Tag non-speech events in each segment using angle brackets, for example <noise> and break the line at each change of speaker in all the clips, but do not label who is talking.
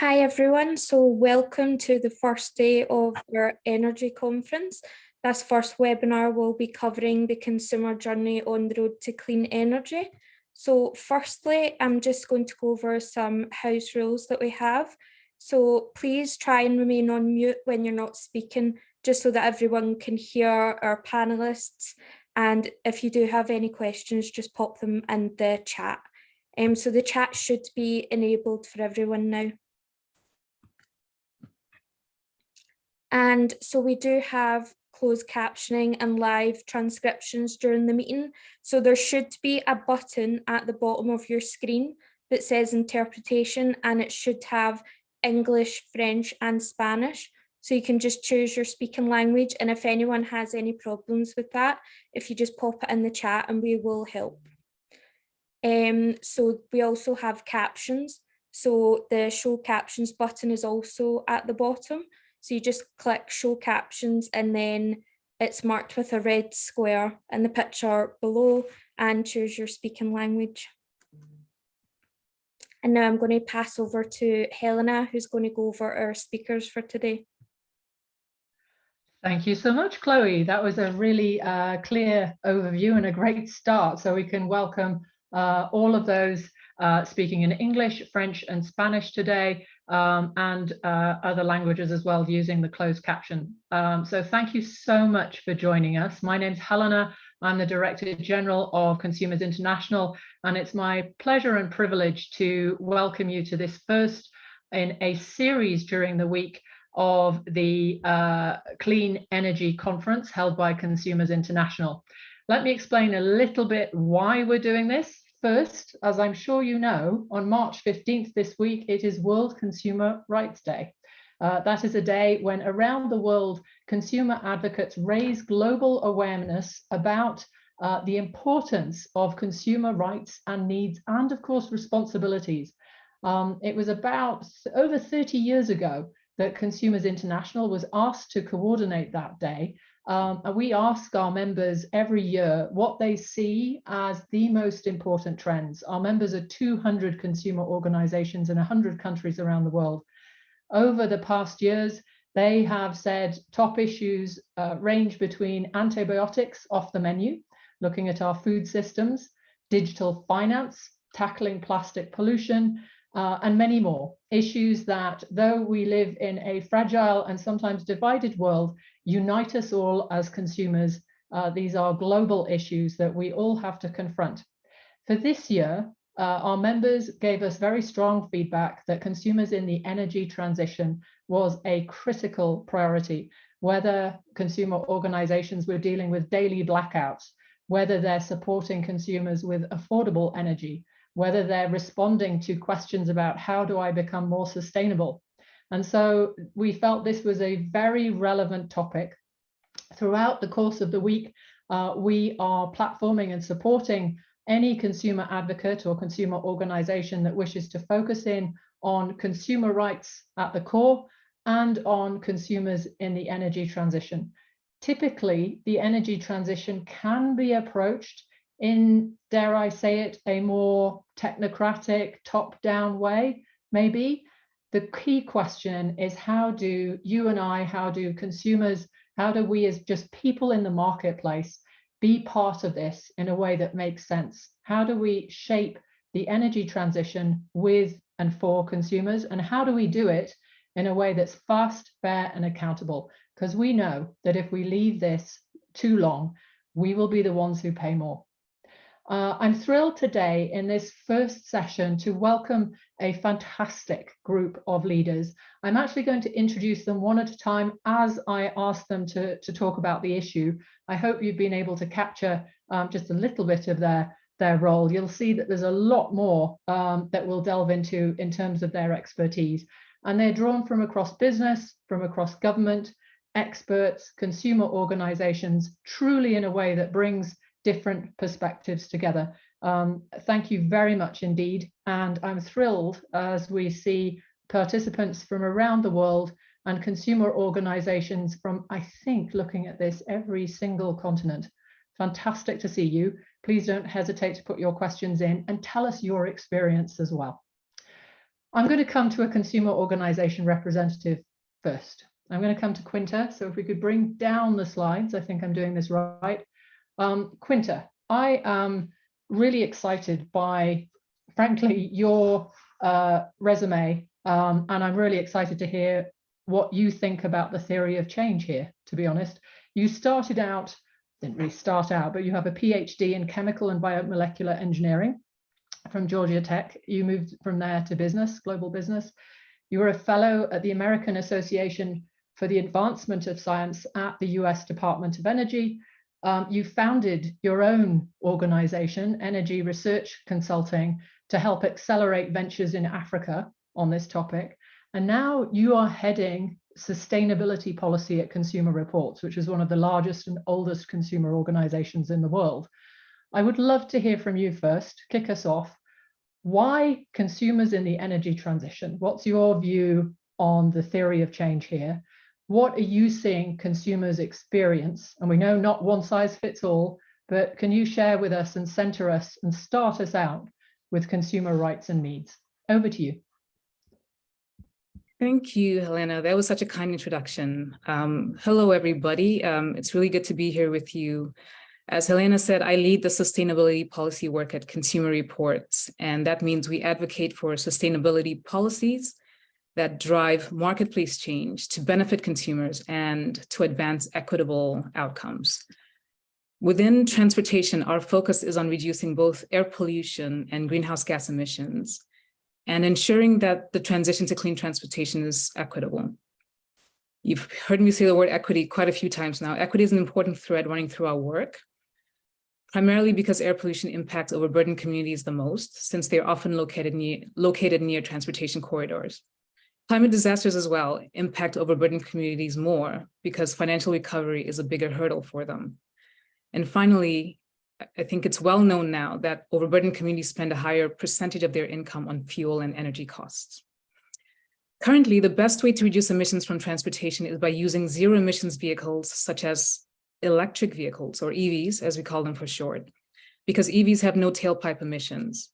Hi everyone, so welcome to the first day of our energy conference. This first webinar will be covering the consumer journey on the road to clean energy. So firstly, I'm just going to go over some house rules that we have. So please try and remain on mute when you're not speaking, just so that everyone can hear our panelists. And if you do have any questions, just pop them in the chat. Um, so the chat should be enabled for everyone now. And so we do have closed captioning and live transcriptions during the meeting. So there should be a button at the bottom of your screen that says interpretation and it should have English, French and Spanish. So you can just choose your speaking language and if anyone has any problems with that, if you just pop it in the chat and we will help. Um, so we also have captions. So the show captions button is also at the bottom. So you just click show captions and then it's marked with a red square in the picture below and choose your speaking language. And now I'm going to pass over to Helena, who's going to go over our speakers for today.
Thank you so much, Chloe. That was a really uh, clear overview and a great start. So we can welcome uh, all of those uh, speaking in English, French and Spanish today um, and uh, other languages as well using the closed caption. Um, so thank you so much for joining us. My name's Helena. I'm the Director General of Consumers International, and it's my pleasure and privilege to welcome you to this first in a series during the week of the uh, Clean Energy Conference held by Consumers International. Let me explain a little bit why we're doing this First, as I'm sure you know, on March 15th this week, it is World Consumer Rights Day. Uh, that is a day when around the world, consumer advocates raise global awareness about uh, the importance of consumer rights and needs and of course responsibilities. Um, it was about over 30 years ago that Consumers International was asked to coordinate that day um, and we ask our members every year what they see as the most important trends. Our members are 200 consumer organizations in 100 countries around the world. Over the past years, they have said top issues uh, range between antibiotics off the menu, looking at our food systems, digital finance, tackling plastic pollution, uh, and many more issues that, though we live in a fragile and sometimes divided world, unite us all as consumers. Uh, these are global issues that we all have to confront. For this year, uh, our members gave us very strong feedback that consumers in the energy transition was a critical priority, whether consumer organizations were dealing with daily blackouts, whether they're supporting consumers with affordable energy, whether they're responding to questions about how do I become more sustainable. And so we felt this was a very relevant topic. Throughout the course of the week, uh, we are platforming and supporting any consumer advocate or consumer organization that wishes to focus in on consumer rights at the core and on consumers in the energy transition. Typically, the energy transition can be approached in, dare I say it, a more technocratic, top-down way, maybe. The key question is how do you and I, how do consumers, how do we as just people in the marketplace be part of this in a way that makes sense? How do we shape the energy transition with and for consumers? And how do we do it in a way that's fast, fair and accountable? Because we know that if we leave this too long, we will be the ones who pay more. Uh, I'm thrilled today in this first session to welcome a fantastic group of leaders. I'm actually going to introduce them one at a time as I ask them to, to talk about the issue. I hope you've been able to capture um, just a little bit of their, their role. You'll see that there's a lot more um, that we'll delve into in terms of their expertise. And they're drawn from across business, from across government, experts, consumer organizations, truly in a way that brings different perspectives together. Um, thank you very much indeed. And I'm thrilled as we see participants from around the world and consumer organizations from, I think, looking at this, every single continent. Fantastic to see you. Please don't hesitate to put your questions in and tell us your experience as well. I'm going to come to a consumer organization representative first. I'm going to come to Quinta. So if we could bring down the slides, I think I'm doing this right. Um, Quinta, I am really excited by, frankly, your uh, resume. Um, and I'm really excited to hear what you think about the theory of change here, to be honest. You started out, didn't really start out, but you have a PhD in chemical and biomolecular engineering from Georgia Tech. You moved from there to business, global business. You were a fellow at the American Association for the Advancement of Science at the US Department of Energy. Um, you founded your own organization, Energy Research Consulting, to help accelerate ventures in Africa on this topic. And now you are heading sustainability policy at Consumer Reports, which is one of the largest and oldest consumer organizations in the world. I would love to hear from you first, kick us off. Why consumers in the energy transition? What's your view on the theory of change here? What are you seeing consumers experience? And we know not one size fits all, but can you share with us and center us and start us out with consumer rights and needs? Over to you.
Thank you, Helena. That was such a kind introduction. Um, hello, everybody. Um, it's really good to be here with you. As Helena said, I lead the sustainability policy work at Consumer Reports, and that means we advocate for sustainability policies that drive marketplace change to benefit consumers and to advance equitable outcomes. Within transportation, our focus is on reducing both air pollution and greenhouse gas emissions and ensuring that the transition to clean transportation is equitable. You've heard me say the word equity quite a few times now. Equity is an important thread running through our work, primarily because air pollution impacts overburdened communities the most, since they are often located near, located near transportation corridors. Climate disasters as well impact overburdened communities more because financial recovery is a bigger hurdle for them. And finally, I think it's well known now that overburdened communities spend a higher percentage of their income on fuel and energy costs. Currently, the best way to reduce emissions from transportation is by using zero emissions vehicles such as electric vehicles or EVs, as we call them for short, because EVs have no tailpipe emissions.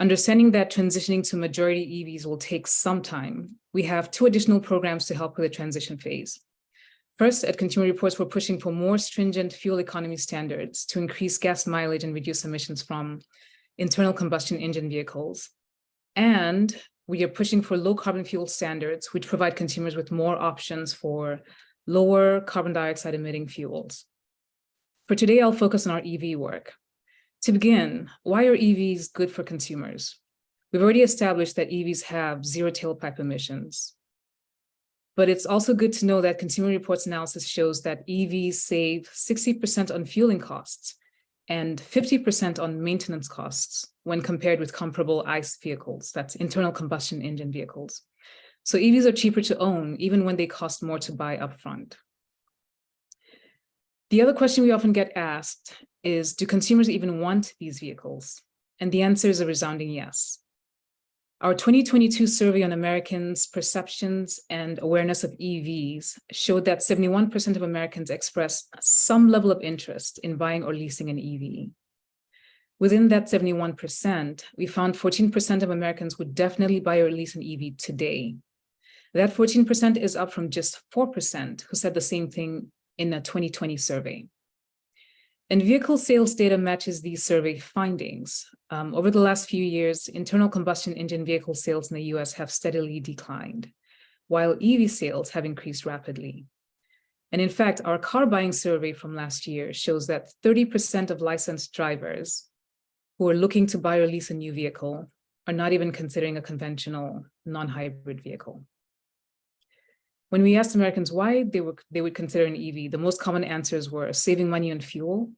Understanding that transitioning to majority EVs will take some time, we have two additional programs to help with the transition phase. First, at Consumer Reports, we're pushing for more stringent fuel economy standards to increase gas mileage and reduce emissions from internal combustion engine vehicles. And we are pushing for low carbon fuel standards, which provide consumers with more options for lower carbon dioxide emitting fuels. For today, I'll focus on our EV work. To begin, why are EVs good for consumers? We've already established that EVs have zero tailpipe emissions. But it's also good to know that Consumer Reports analysis shows that EVs save 60% on fueling costs and 50% on maintenance costs when compared with comparable ICE vehicles, that's internal combustion engine vehicles. So EVs are cheaper to own, even when they cost more to buy upfront. The other question we often get asked is, do consumers even want these vehicles? And the answer is a resounding yes. Our 2022 survey on Americans' perceptions and awareness of EVs showed that 71% of Americans expressed some level of interest in buying or leasing an EV. Within that 71%, we found 14% of Americans would definitely buy or lease an EV today. That 14% is up from just 4% who said the same thing in a 2020 survey. And vehicle sales data matches these survey findings. Um, over the last few years, internal combustion engine vehicle sales in the US have steadily declined, while EV sales have increased rapidly. And in fact, our car buying survey from last year shows that 30% of licensed drivers who are looking to buy or lease a new vehicle are not even considering a conventional non-hybrid vehicle. When we asked Americans why they, were, they would consider an EV, the most common answers were saving money on fuel,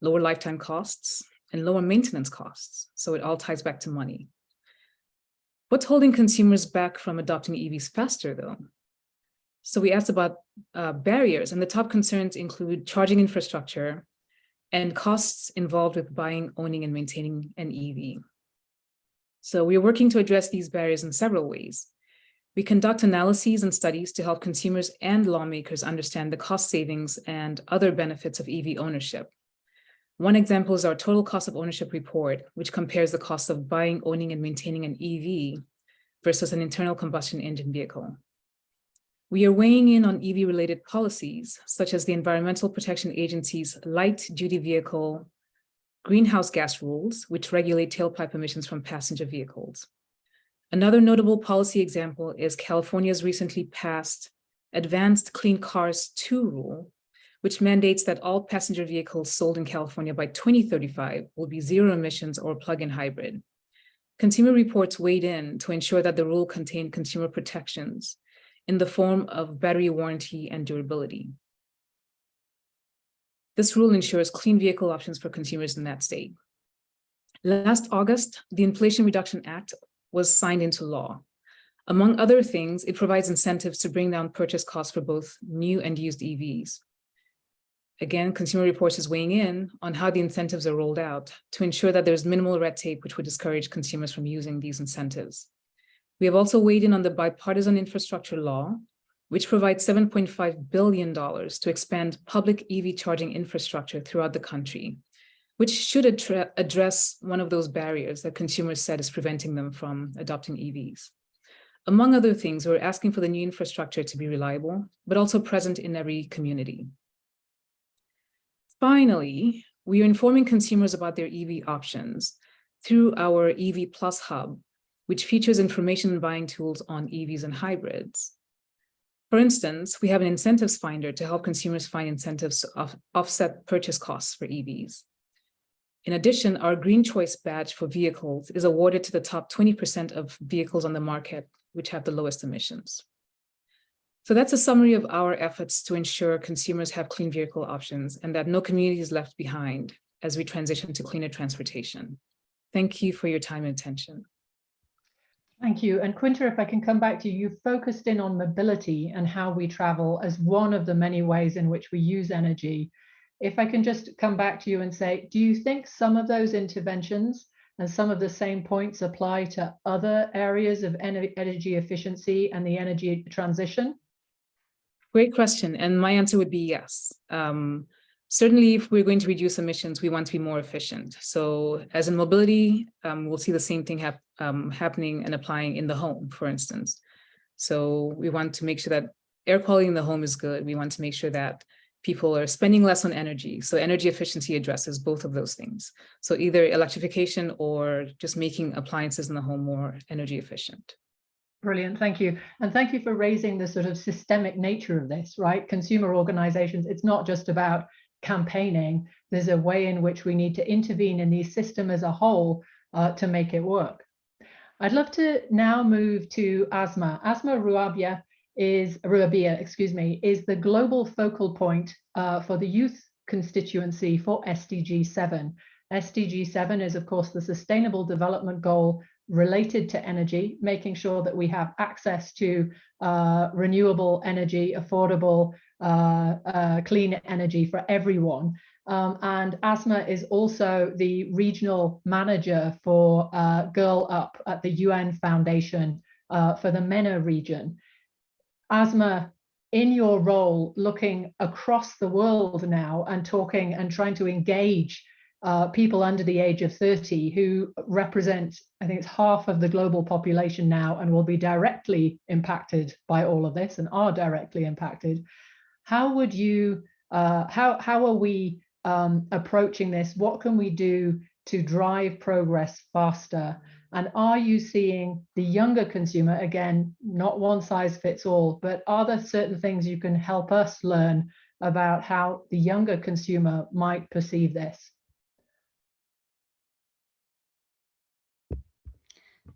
lower lifetime costs, and lower maintenance costs. So it all ties back to money. What's holding consumers back from adopting EVs faster though? So we asked about uh, barriers and the top concerns include charging infrastructure and costs involved with buying, owning, and maintaining an EV. So we're working to address these barriers in several ways. We conduct analyses and studies to help consumers and lawmakers understand the cost savings and other benefits of EV ownership. One example is our total cost of ownership report, which compares the cost of buying, owning, and maintaining an EV versus an internal combustion engine vehicle. We are weighing in on EV-related policies, such as the Environmental Protection Agency's light-duty vehicle greenhouse gas rules, which regulate tailpipe emissions from passenger vehicles. Another notable policy example is California's recently passed Advanced Clean Cars 2 rule, which mandates that all passenger vehicles sold in California by 2035 will be zero emissions or plug-in hybrid. Consumer Reports weighed in to ensure that the rule contained consumer protections in the form of battery warranty and durability. This rule ensures clean vehicle options for consumers in that state. Last August, the Inflation Reduction Act was signed into law. Among other things, it provides incentives to bring down purchase costs for both new and used EVs. Again, Consumer Reports is weighing in on how the incentives are rolled out to ensure that there's minimal red tape, which would discourage consumers from using these incentives. We have also weighed in on the bipartisan infrastructure law, which provides $7.5 billion to expand public EV charging infrastructure throughout the country, which should address one of those barriers that consumers said is preventing them from adopting EVs. Among other things, we're asking for the new infrastructure to be reliable, but also present in every community. Finally, we are informing consumers about their EV options through our EV Plus Hub, which features information and buying tools on EVs and hybrids. For instance, we have an incentives finder to help consumers find incentives to off offset purchase costs for EVs. In addition, our Green Choice badge for vehicles is awarded to the top 20% of vehicles on the market which have the lowest emissions. So that's a summary of our efforts to ensure consumers have clean vehicle options and that no community is left behind as we transition to cleaner transportation. Thank you for your time and attention.
Thank you. And Quinta, if I can come back to you, you focused in on mobility and how we travel as one of the many ways in which we use energy. If I can just come back to you and say, do you think some of those interventions and some of the same points apply to other areas of energy efficiency and the energy transition?
Great question. And my answer would be yes. Um, certainly, if we're going to reduce emissions, we want to be more efficient. So as in mobility, um, we'll see the same thing hap um, happening and applying in the home, for instance. So we want to make sure that air quality in the home is good. We want to make sure that people are spending less on energy. So energy efficiency addresses both of those things. So either electrification or just making appliances in the home more energy efficient.
Brilliant, thank you. And thank you for raising the sort of systemic nature of this, right? Consumer organizations, it's not just about campaigning. There's a way in which we need to intervene in the system as a whole uh, to make it work. I'd love to now move to Asma. Asma Ruabia is, Ruabia, excuse me, is the global focal point uh, for the youth constituency for SDG 7. SDG 7 is, of course, the Sustainable Development Goal related to energy, making sure that we have access to uh, renewable energy, affordable, uh, uh, clean energy for everyone. Um, and Asma is also the regional manager for uh, Girl Up at the UN Foundation uh, for the MENA region. Asma, in your role, looking across the world now and talking and trying to engage uh, people under the age of 30 who represent, I think it's half of the global population now and will be directly impacted by all of this and are directly impacted. How would you, uh, how, how are we um, approaching this? What can we do to drive progress faster? And are you seeing the younger consumer, again, not one size fits all, but are there certain things you can help us learn about how the younger consumer might perceive this?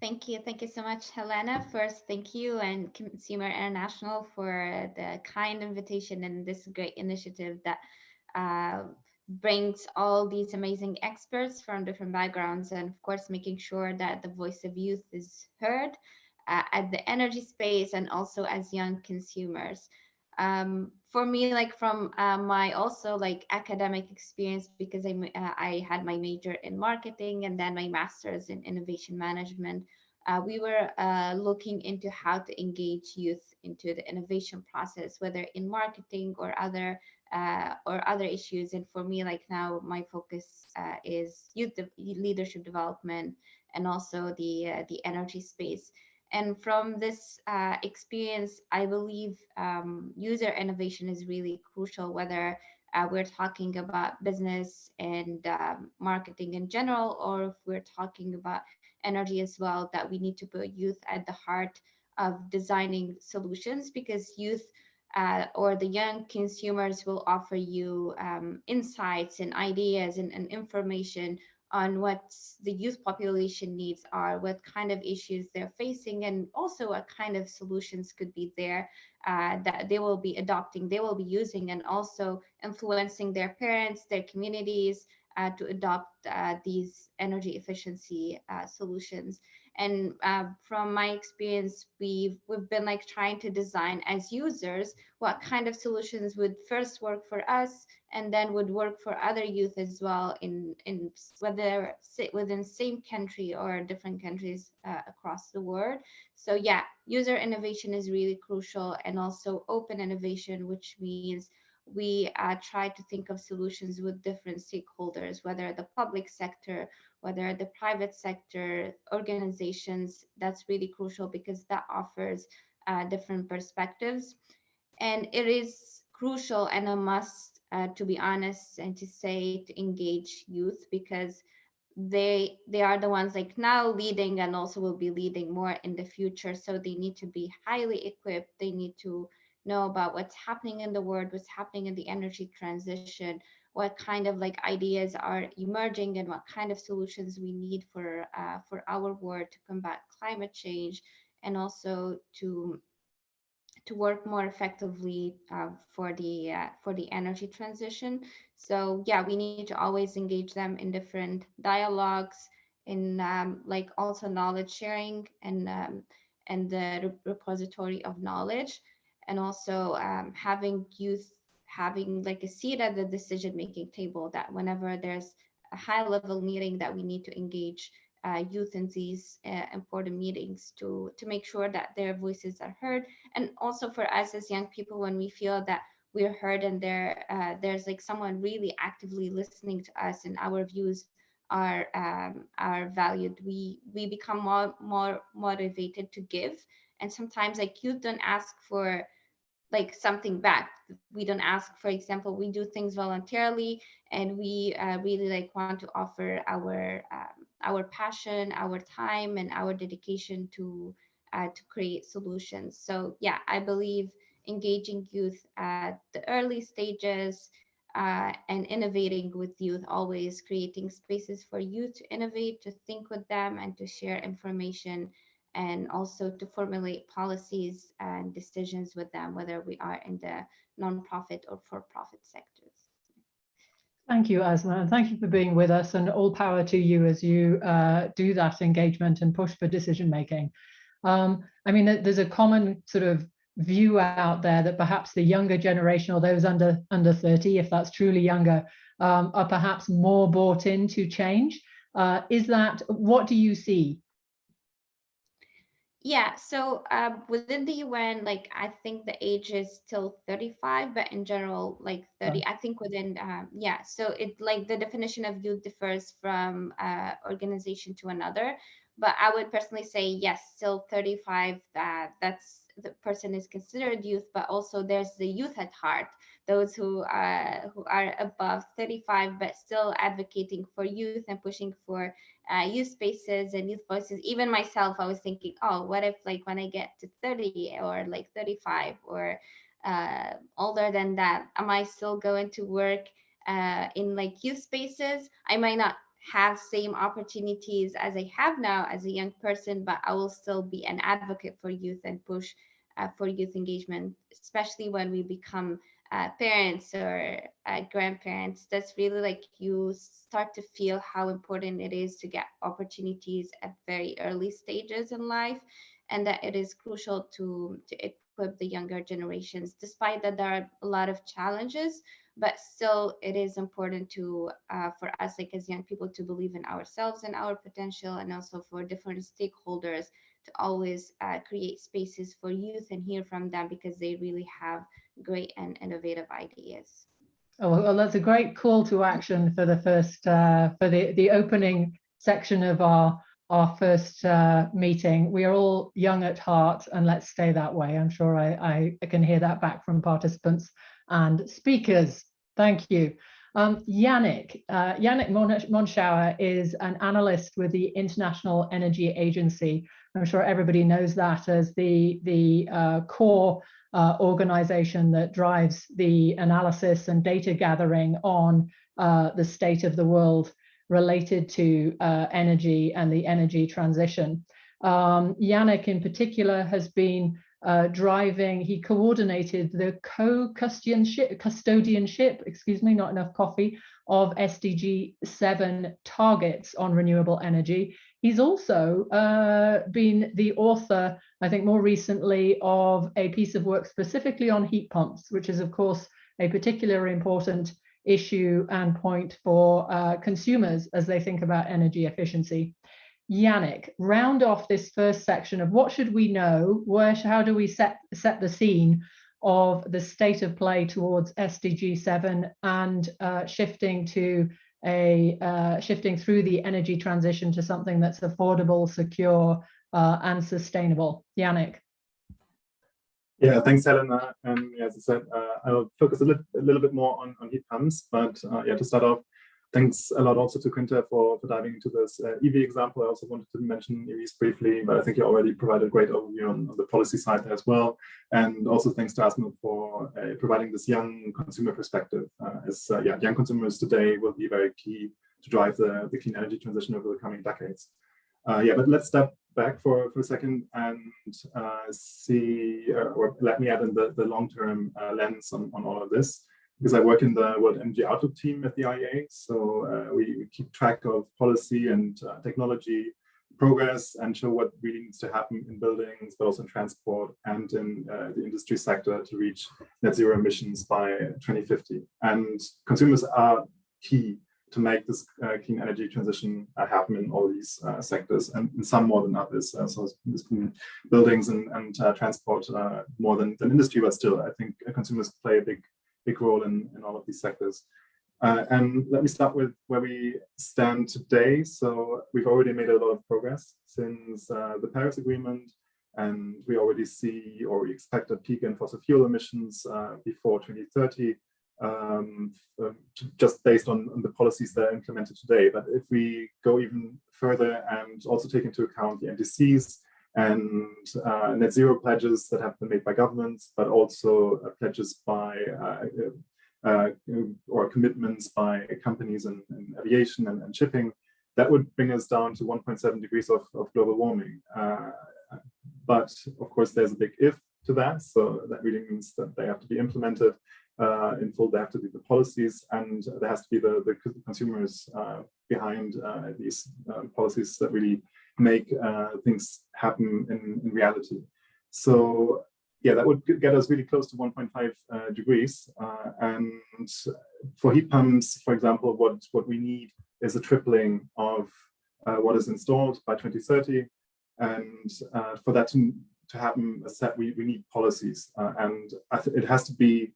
Thank you. Thank you so much, Helena. First, thank you and Consumer International for the kind invitation and this great initiative that uh, brings all these amazing experts from different backgrounds and of course making sure that the voice of youth is heard uh, at the energy space and also as young consumers. Um, for me, like from uh, my also like academic experience, because I, uh, I had my major in marketing and then my master's in innovation management, uh, we were uh, looking into how to engage youth into the innovation process, whether in marketing or other uh, or other issues. And for me, like now, my focus uh, is youth de leadership development and also the the energy space. And from this uh, experience, I believe um, user innovation is really crucial, whether uh, we're talking about business and um, marketing in general, or if we're talking about energy as well, that we need to put youth at the heart of designing solutions because youth uh, or the young consumers will offer you um, insights and ideas and, and information on what the youth population needs are, what kind of issues they're facing, and also what kind of solutions could be there uh, that they will be adopting, they will be using, and also influencing their parents, their communities uh, to adopt uh, these energy efficiency uh, solutions. And uh, from my experience, we've we've been like trying to design as users what kind of solutions would first work for us and then would work for other youth as well in in whether within same country or different countries uh, across the world. So yeah, user innovation is really crucial and also open innovation, which means we uh, try to think of solutions with different stakeholders, whether the public sector, whether the private sector, organizations, that's really crucial because that offers uh, different perspectives. And it is crucial and a must, uh, to be honest, and to say to engage youth because they they are the ones like now leading and also will be leading more in the future. So they need to be highly equipped. They need to know about what's happening in the world, what's happening in the energy transition, what kind of like ideas are emerging and what kind of solutions we need for uh, for our world to combat climate change and also to to work more effectively uh, for the uh, for the energy transition. So yeah, we need to always engage them in different dialogues, in um, like also knowledge sharing and um, and the repository of knowledge and also um, having youth having like a seat at the decision making table that whenever there's a high level meeting that we need to engage uh, youth in these uh, important meetings to to make sure that their voices are heard. And also for us as young people when we feel that we're heard and there uh, there's like someone really actively listening to us and our views are um, are valued we we become more more motivated to give. And sometimes like youth don't ask for like something back. We don't ask for example we do things voluntarily and we uh, really like want to offer our um, our passion our time and our dedication to uh, to create solutions. So yeah i believe engaging youth at the early stages uh, and innovating with youth always creating spaces for youth to innovate to think with them and to share information and also to formulate policies and decisions with them, whether we are in the nonprofit or for-profit sectors.
Thank you, Asma, and thank you for being with us and all power to you as you uh, do that engagement and push for decision making. Um, I mean, there's a common sort of view out there that perhaps the younger generation or those under under 30, if that's truly younger, um, are perhaps more bought into change. Uh, is that, what do you see
yeah, so uh, within the UN, like I think the age is still 35, but in general, like 30, I think within, um, yeah, so it like the definition of youth differs from uh, organization to another. But I would personally say, yes, still 35, that that's the person is considered youth, but also there's the youth at heart, those who are who are above 35 but still advocating for youth and pushing for uh, youth spaces and youth voices. Even myself, I was thinking, oh, what if like when I get to 30 or like 35 or uh, older than that, am I still going to work uh, in like youth spaces? I might not have same opportunities as I have now as a young person, but I will still be an advocate for youth and push uh, for youth engagement, especially when we become uh, parents or uh, grandparents. That's really like you start to feel how important it is to get opportunities at very early stages in life, and that it is crucial to to equip the younger generations, despite that there are a lot of challenges but still it is important to uh, for us like as young people to believe in ourselves and our potential and also for different stakeholders to always uh, create spaces for youth and hear from them because they really have great and innovative ideas
oh well that's a great call to action for the first uh, for the the opening section of our our first uh, meeting. We are all young at heart and let's stay that way. I'm sure I, I can hear that back from participants and speakers. Thank you. Um, Yannick, uh, Yannick Monschauer is an analyst with the International Energy Agency. I'm sure everybody knows that as the, the uh, core uh, organization that drives the analysis and data gathering on uh, the state of the world related to uh, energy and the energy transition. Um, Yannick in particular has been uh, driving, he coordinated the co-custodianship, custodianship, excuse me, not enough coffee, of SDG 7 targets on renewable energy. He's also uh, been the author, I think more recently, of a piece of work specifically on heat pumps, which is of course a particularly important issue and point for uh, consumers as they think about energy efficiency. Yannick, round off this first section of what should we know, where, how do we set, set the scene of the state of play towards SDG 7 and uh, shifting to a uh, shifting through the energy transition to something that's affordable, secure, uh, and sustainable. Yannick.
Yeah, thanks, Helena. And yeah, as I said, uh, I'll focus a, li a, little bit more on, on heat pumps. But uh, yeah, to start off, thanks a lot also to Quinta for, for diving into this uh, EV example. I also wanted to mention EVs briefly, but I think you already provided a great overview on, on the policy side as well. And also thanks to Asma for uh, providing this young consumer perspective. Uh, as uh, yeah, young consumers today will be very key to drive the, the clean energy transition over the coming decades. Uh, yeah, but let's step back for, for a second and uh, see, uh, or let me add in the, the long-term uh, lens on, on all of this, because I work in the World Energy Outlook team at the IEA. So uh, we, we, keep track of policy and uh, technology progress and show what really needs to happen in buildings, but also in transport and in uh, the industry sector to reach net zero emissions by 2050. And consumers are key to make this uh, clean energy transition uh, happen in all these uh, sectors and in some more than others. Uh, so it's been buildings and, and uh, transport uh, more than, than industry, but still I think consumers play a big, big role in, in all of these sectors. and let me start with where we stand today. So we've already made a lot of progress since the Paris Agreement and we already see or we expect a peak in fossil fuel emissions before 2030 um, um just based on, on, the policies that are implemented today. But if we go even further and also take into account the NDCs and uh, net zero pledges that have been made by governments, but also uh, pledges by uh, uh or commitments by companies in, in aviation and, and, shipping, that would bring us down to 1.7 degrees of, of global warming. Uh, but of course, there's a big if to that. So that really means that they have to be implemented uh, in full. There have to be the policies and there has to be the, the consumers uh, behind uh, these uh, policies that really make uh, things happen in, in reality. So yeah, that would get us really close to 1.5 uh, degrees. and for heat pumps, for example, what, what we need is a tripling of what is installed by 2030. And for that to, to happen, we, we need policies. and it has to be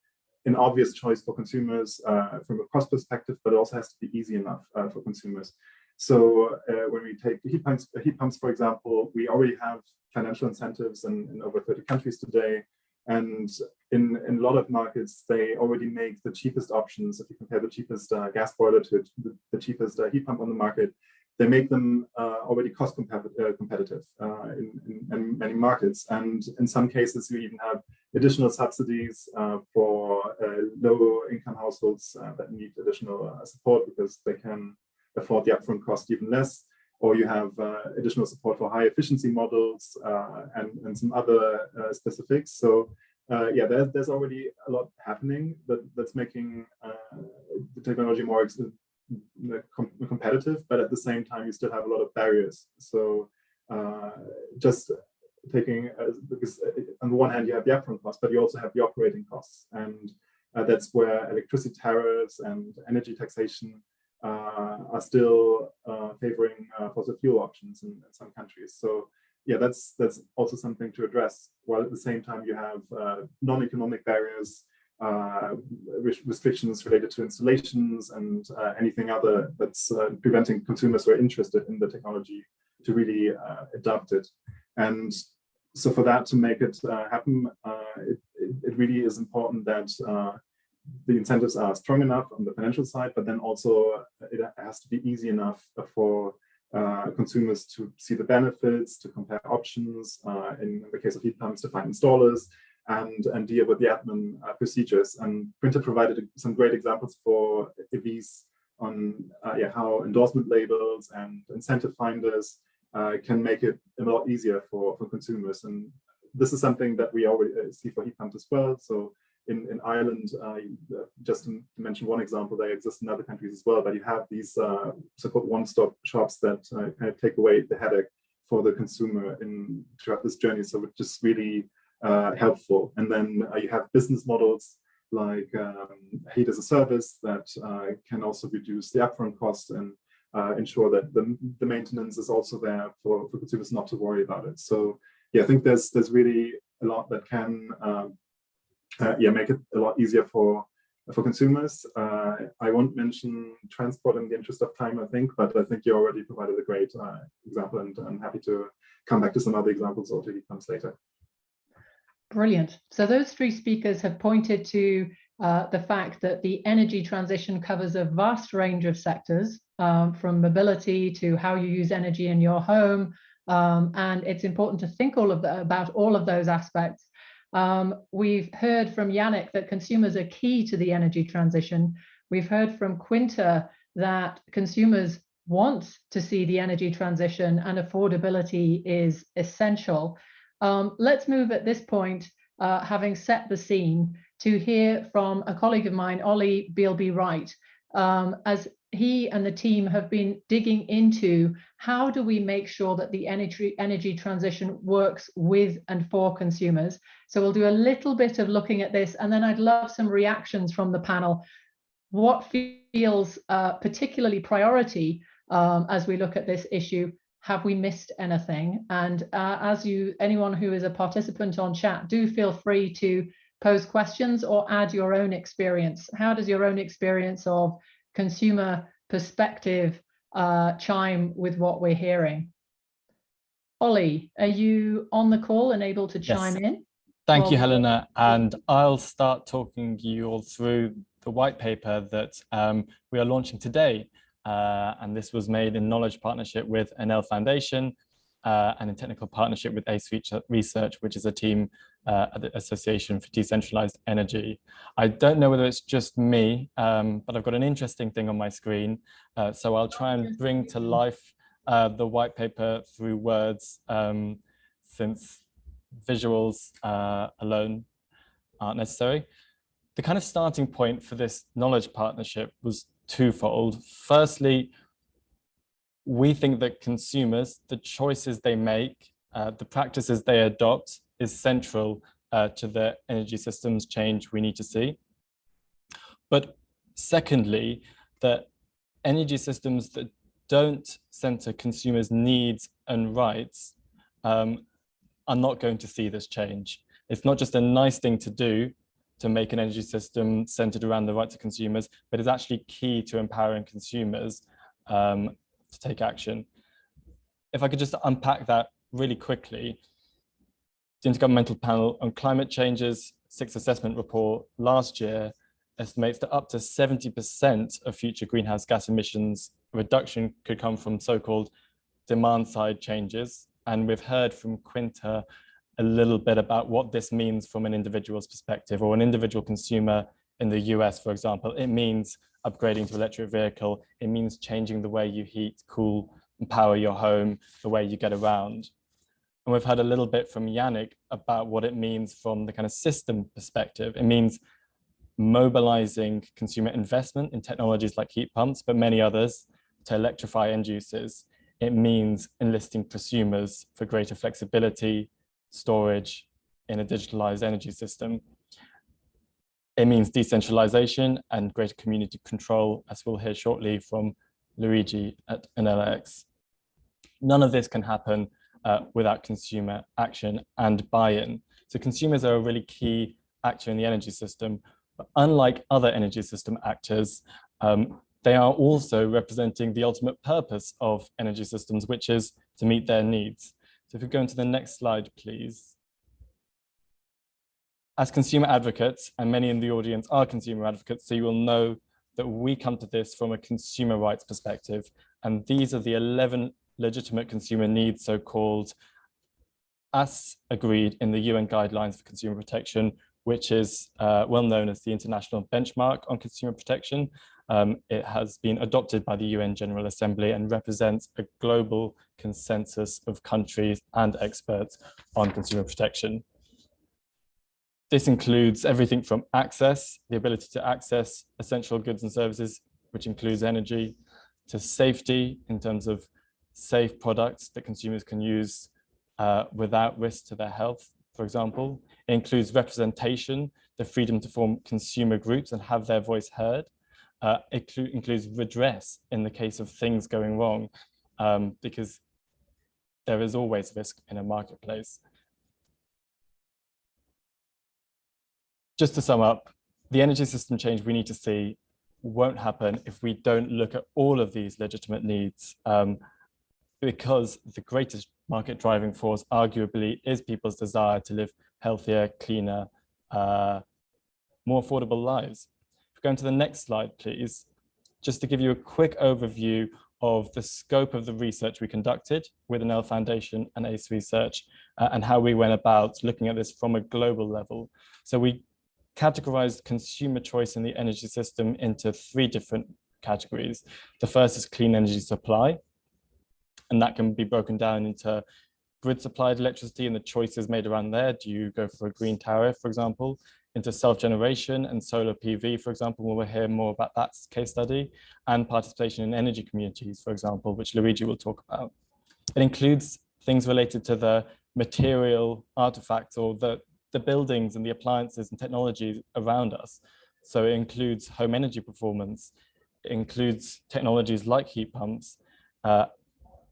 an obvious choice for consumers uh, from a cost perspective, but it also has to be easy enough uh, for consumers. So uh, when we take heat pumps, heat pumps, for example, we already have financial incentives in, in over 30 countries today. And in, in a lot of markets, they already make the cheapest options. If you compare the cheapest uh, gas boiler to the, the cheapest uh, heat pump on the market, they make them uh, already cost uh, competitive uh, in, in, in, many markets. And in some cases, you even have additional subsidies uh, for uh, low income households uh, that need additional support because they can afford the upfront cost even less. Or you have additional support for high efficiency models and, and some other specifics. So yeah, there's, there's already a lot happening that, that's making the technology more com competitive, but at the same time, you still have a lot of barriers. So uh, just taking, uh, because uh, on the one hand, you have the upfront costs, but you also have the operating costs. And uh, that's where electricity tariffs and energy taxation uh, are still favoring fossil fuel options in, in, some countries. So yeah, that's that's also something to address, while at the same time you have non-economic barriers uh, restrictions related to installations and uh, anything other that's uh, preventing consumers who are interested in the technology to really uh, adopt it. And so for that to make it uh, happen, uh, it, it, really is important that the incentives are strong enough on the financial side, but then also it has to be easy enough for consumers to see the benefits, to compare options, in the case of heat pumps, to find installers, and, and deal with the admin uh, procedures. And Quinta provided some great examples for EVs on uh, yeah, how endorsement labels and incentive finders uh, can make it a lot easier for, for consumers. And this is something that we already uh, see for heat pumps as well. So in, in Ireland, uh, just to mention one example, they exist in other countries as well, but you have these uh, so-called one-stop shops that kind of take away the headache for the consumer in throughout this journey. So it's just really uh, helpful. And then uh, you have business models like um, heat as a service that uh, can also reduce the upfront cost and ensure that the, the maintenance is also there for, for consumers not to worry about it. So yeah, I think there's there's really a lot that can um, uh, yeah, make it a lot easier for for consumers. Uh, I won't mention transport in the interest of time, I think, but I think you already provided a great uh, example and I'm happy to come back to some other examples or to heat pumps later.
Brilliant. So those three speakers have pointed to uh, the fact that the energy transition covers a vast range of sectors, um, from mobility to how you use energy in your home. Um, and it's important to think all of the, about all of those aspects um, we've heard from Yannick that consumers are key to the energy transition. We've heard from Quinta that consumers want to see the energy transition and affordability is essential. Um, let's move at this point, uh, having set the scene, to hear from a colleague of mine, Ollie Bealby Wright, um, as he and the team have been digging into how do we make sure that the energy energy transition works with and for consumers. So we'll do a little bit of looking at this and then I'd love some reactions from the panel. What feels uh, particularly priority um, as we look at this issue? Have we missed anything? And uh, as you, anyone who is a participant on chat, do feel free to pose questions or add your own experience. How does your own experience of consumer perspective uh, chime with what we're hearing. Ollie, are you on the call and able to chime yes. in?
Thank well, you, Helena. And I'll start talking you all through the white paper that um, we are launching today. Uh, and this was made in knowledge partnership with Enel Foundation uh, and in technical partnership with ACE Research, which is a team uh, at the Association for Decentralized Energy. I don't know whether it's just me, um, but I've got an interesting thing on my screen. Uh, so I'll try and bring to life uh, the white paper through words, um, since visuals uh, alone aren't necessary. The kind of starting point for this knowledge partnership was twofold. Firstly, we think that consumers, the choices they make, uh, the practices they adopt is central uh, to the energy systems change we need to see. But secondly, that energy systems that don't center consumers' needs and rights um, are not going to see this change. It's not just a nice thing to do to make an energy system centered around the rights of consumers, but is actually key to empowering consumers um, to take action. If I could just unpack that really quickly, the Intergovernmental Panel on Climate Change's sixth assessment report last year estimates that up to 70% of future greenhouse gas emissions reduction could come from so-called demand side changes. And we've heard from Quinta a little bit about what this means from an individual's perspective or an individual consumer in the US, for example. It means upgrading to electric vehicle. It means changing the way you heat, cool, and power your home, the way you get around. And we've heard a little bit from Yannick about what it means from the kind of system perspective. It means mobilizing consumer investment in technologies like heat pumps, but many others to electrify end uses. It means enlisting prosumers for greater flexibility, storage in a digitalized energy system. It means decentralization and greater community control, as we'll hear shortly from Luigi at Enel X. None of this can happen uh, without consumer action and buy-in. So consumers are a really key actor in the energy system. But unlike other energy system actors, um, they are also representing the ultimate purpose of energy systems, which is to meet their needs. So if we go into the next slide, please. As consumer advocates, and many in the audience are consumer advocates, so you will know that we come to this from a consumer rights perspective. And these are the 11 legitimate consumer needs, so-called as agreed in the UN guidelines for consumer protection, which is uh, well known as the international benchmark on consumer protection. Um, it has been adopted by the UN General Assembly and represents a global consensus of countries and experts on consumer protection. This includes everything from access, the ability to access essential goods and services, which includes energy, to safety in terms of safe products that consumers can use uh, without risk to their health, for example. It includes representation, the freedom to form consumer groups and have their voice heard. Uh, includes redress in the case of things going wrong, um, because there is always risk in a marketplace. just to sum up, the energy system change we need to see won't happen if we don't look at all of these legitimate needs um, because the greatest market driving force arguably is people's desire to live healthier, cleaner, uh, more affordable lives. Go into the next slide, please, just to give you a quick overview of the scope of the research we conducted with Enel Foundation and ACE Research uh, and how we went about looking at this from a global level. So we categorized consumer choice in the energy system into three different categories. The first is clean energy supply, and that can be broken down into grid supplied electricity and the choices made around there. Do you go for a green tariff, for example, into self-generation and solar PV, for example, we'll hear more about that case study, and participation in energy communities, for example, which Luigi will talk about. It includes things related to the material artifacts or the, the buildings and the appliances and technologies around us. So it includes home energy performance, includes technologies like heat pumps uh,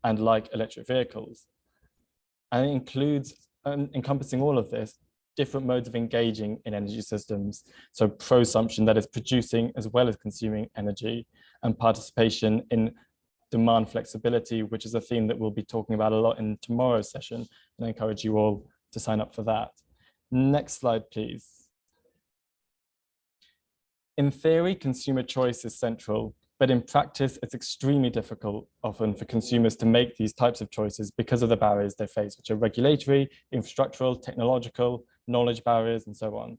and like electric vehicles. And it includes um, encompassing all of this, different modes of engaging in energy systems. So prosumption that is producing as well as consuming energy and participation in demand flexibility, which is a theme that we'll be talking about a lot in tomorrow's session. And I encourage you all to sign up for that. Next slide, please. In theory, consumer choice is central, but in practice, it's extremely difficult often for consumers to make these types of choices because of the barriers they face, which are regulatory, infrastructural, technological, knowledge barriers, and so on.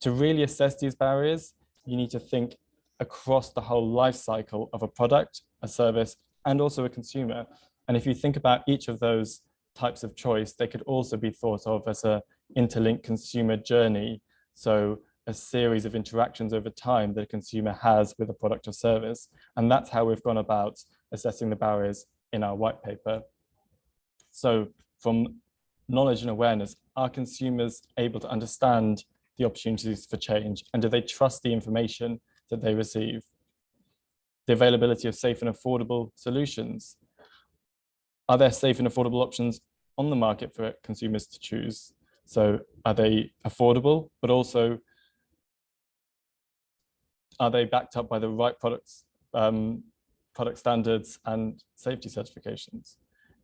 To really assess these barriers, you need to think across the whole life cycle of a product, a service, and also a consumer. And if you think about each of those types of choice, they could also be thought of as a interlinked consumer journey. So a series of interactions over time that a consumer has with a product or service. And that's how we've gone about assessing the barriers in our white paper. So from knowledge and awareness, are consumers able to understand the opportunities for change? And do they trust the information that they receive? The availability of safe and affordable solutions. Are there safe and affordable options on the market for consumers to choose? So are they affordable, but also are they backed up by the right products, um, product standards and safety certifications?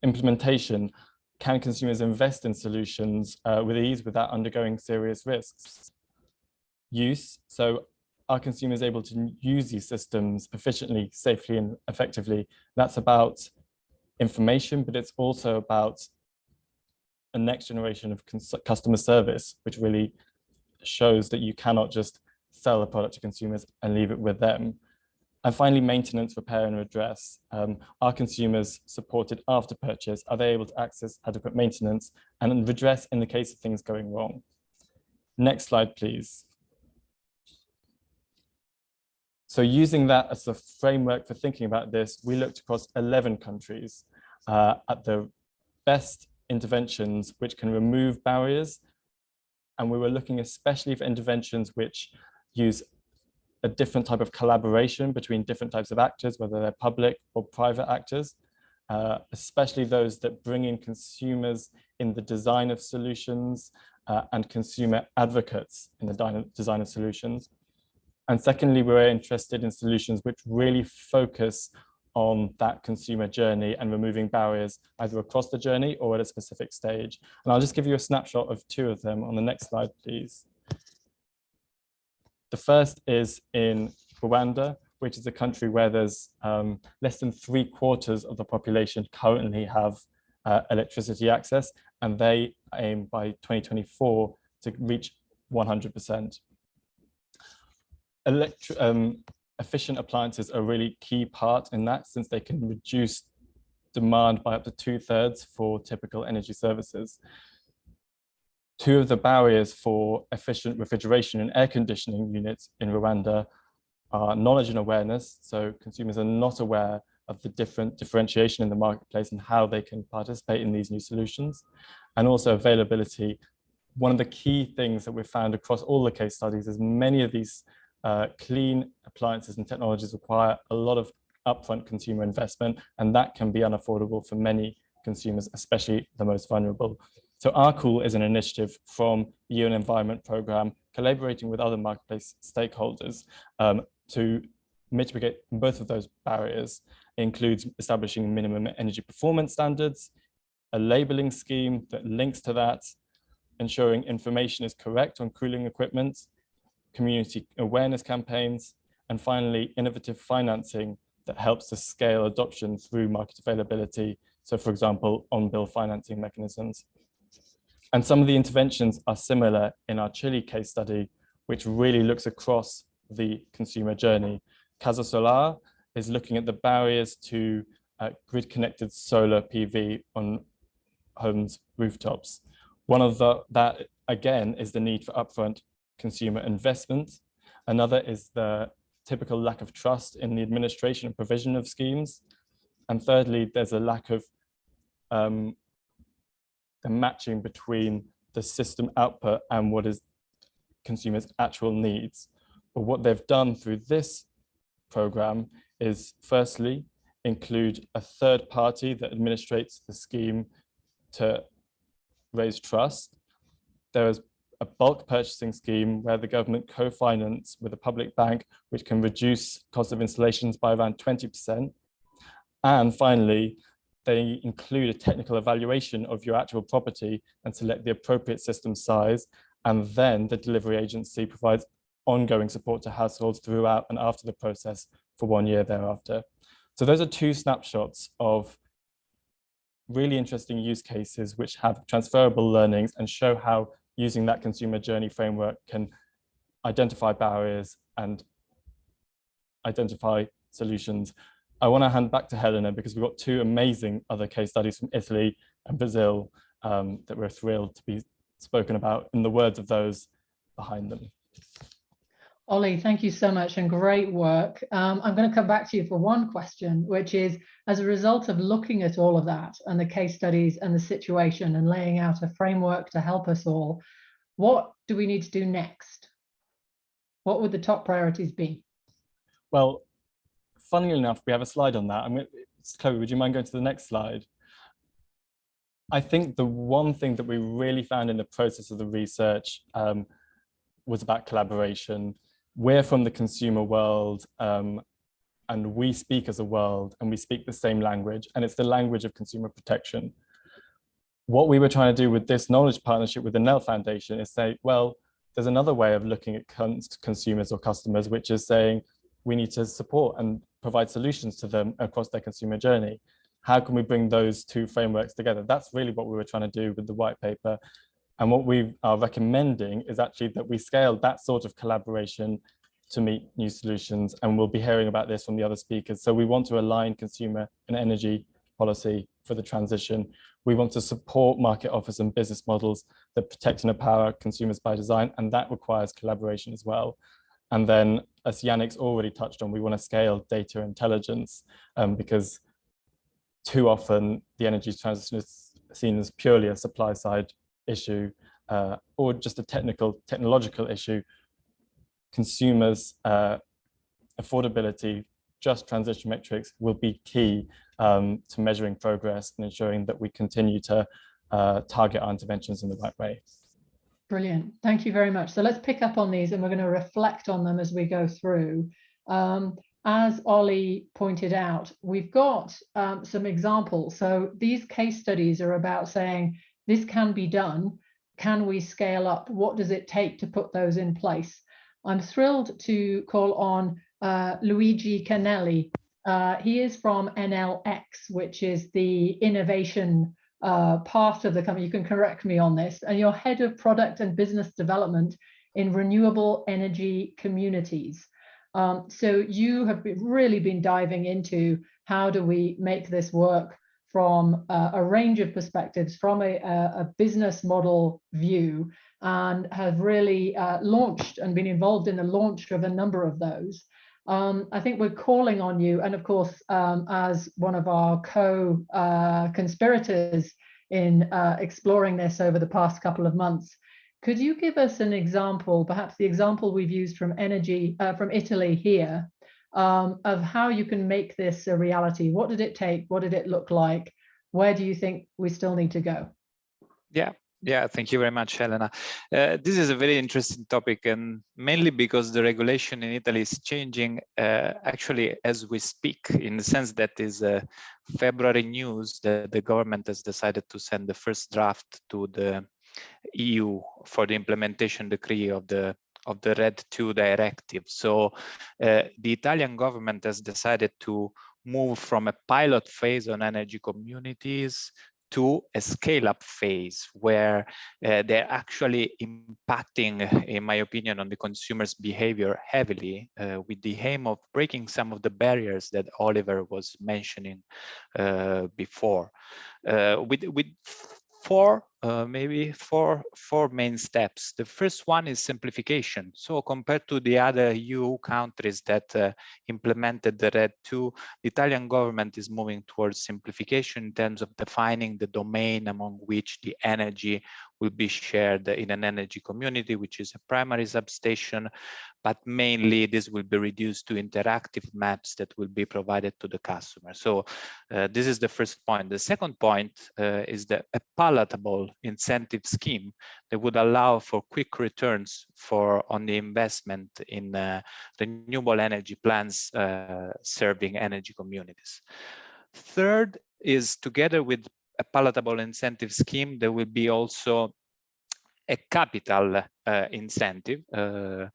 Implementation, can consumers invest in solutions uh, with ease without undergoing serious risks? Use, so are consumers able to use these systems efficiently, safely and effectively? That's about information, but it's also about a next generation of customer service, which really shows that you cannot just sell a product to consumers and leave it with them. And finally, maintenance, repair and redress. Um, are consumers supported after purchase? Are they able to access adequate maintenance and redress in the case of things going wrong? Next slide, please. So using that as a framework for thinking about this, we looked across 11 countries uh, at the best interventions which can remove barriers. And we were looking especially for interventions which use a different type of collaboration between different types of actors, whether they're public or private actors, uh, especially those that bring in consumers in the design of solutions uh, and consumer advocates in the design of solutions. And secondly, we're interested in solutions which really focus on that consumer journey and removing barriers either across the journey or at a specific stage. And I'll just give you a snapshot of two of them on the next slide, please. The first is in Rwanda, which is a country where there's um, less than three quarters of the population currently have uh, electricity access, and they aim by 2024 to reach 100%. Electri um, efficient appliances are a really key part in that since they can reduce demand by up to two thirds for typical energy services. Two of the barriers for efficient refrigeration and air conditioning units in Rwanda are knowledge and awareness. So consumers are not aware of the different differentiation in the marketplace and how they can participate in these new solutions. And also availability. One of the key things that we've found across all the case studies is many of these uh, clean appliances and technologies require a lot of upfront consumer investment, and that can be unaffordable for many consumers, especially the most vulnerable. So R-Cool is an initiative from the UN Environment Programme, collaborating with other marketplace stakeholders um, to mitigate both of those barriers. It includes establishing minimum energy performance standards, a labeling scheme that links to that, ensuring information is correct on cooling equipment, community awareness campaigns, and finally, innovative financing that helps to scale adoption through market availability. So for example, on-bill financing mechanisms. And some of the interventions are similar in our Chile case study, which really looks across the consumer journey. Casa Solar is looking at the barriers to uh, grid-connected solar PV on homes' rooftops. One of the, that, again, is the need for upfront consumer investment. Another is the typical lack of trust in the administration and provision of schemes. And thirdly, there's a lack of um, the matching between the system output and what is consumers' actual needs. But what they've done through this program is firstly, include a third party that administrates the scheme to raise trust. There is a bulk purchasing scheme where the government co-finance with a public bank, which can reduce cost of installations by around 20%. And finally, they include a technical evaluation of your actual property and select the appropriate system size. And then the delivery agency provides ongoing support to households throughout and after the process for one year thereafter. So those are two snapshots of really interesting use cases which have transferable learnings and show how using that consumer journey framework can identify barriers and identify solutions. I want to hand back to Helena because we've got two amazing other case studies from Italy and Brazil um, that we're thrilled to be spoken about in the words of those behind them.
Ollie, thank you so much and great work. Um, I'm going to come back to you for one question, which is as a result of looking at all of that and the case studies and the situation and laying out a framework to help us all, what do we need to do next? What would the top priorities be?
Well, funnily enough, we have a slide on that. I mean, Chloe, would you mind going to the next slide? I think the one thing that we really found in the process of the research um, was about collaboration we're from the consumer world um, and we speak as a world and we speak the same language and it's the language of consumer protection. What we were trying to do with this knowledge partnership with the Enel Foundation is say, well, there's another way of looking at cons consumers or customers, which is saying we need to support and provide solutions to them across their consumer journey. How can we bring those two frameworks together? That's really what we were trying to do with the white paper and what we are recommending is actually that we scale that sort of collaboration to meet new solutions. And we'll be hearing about this from the other speakers. So we want to align consumer and energy policy for the transition. We want to support market offers and business models that protect and empower consumers by design, and that requires collaboration as well. And then, as Yannick's already touched on, we want to scale data intelligence um, because too often the energy transition is seen as purely a supply side issue uh, or just a technical, technological issue, consumers' uh, affordability, just transition metrics will be key um, to measuring progress and ensuring that we continue to uh, target our interventions in the right way.
Brilliant. Thank you very much. So let's pick up on these and we're going to reflect on them as we go through. Um, as Ollie pointed out, we've got um, some examples. So these case studies are about saying this can be done. Can we scale up? What does it take to put those in place? I'm thrilled to call on uh, Luigi Canelli. Uh, he is from Enel X, which is the innovation uh, part of the company. You can correct me on this. And you're head of product and business development in renewable energy communities. Um, so you have been, really been diving into how do we make this work from uh, a range of perspectives, from a, a, business model view, and have really uh, launched and been involved in the launch of a number of those. Um, I think we're calling on you, and of course, um, as one of our co-conspirators uh, in uh, exploring this over the past couple of months, could you give us an example, perhaps the example we've used from energy, uh, from Italy here, um, of how you can make this a reality? What did it take? What did it look like? Where do you think we still need to go?
Yeah, yeah, thank you very much, Helena. Uh, this is a very interesting topic, and mainly because the regulation in Italy is changing uh, actually as we speak, in the sense that is uh, February news that the government has decided to send the first draft to the EU for the implementation decree of the of the RED II directive. So uh, the Italian government has decided to move from a pilot phase on energy communities to a scale-up phase where uh, they're actually impacting, in my opinion, on the consumer's behavior heavily uh, with the aim of breaking some of the barriers that Oliver was mentioning uh, before. Uh, with, with four uh, maybe four four main steps. The first one is simplification. So compared to the other EU countries that uh, implemented the RED II, the Italian government is moving towards simplification in terms of defining the domain among which the energy will be shared in an energy community, which is a primary substation, but mainly this will be reduced to interactive maps that will be provided to the customer. So uh, this is the first point. The second point uh, is the a palatable incentive scheme that would allow for quick returns for on the investment in uh, renewable energy plants uh, serving energy communities. Third is together with a palatable incentive scheme, there will be also a capital uh, incentive, uh,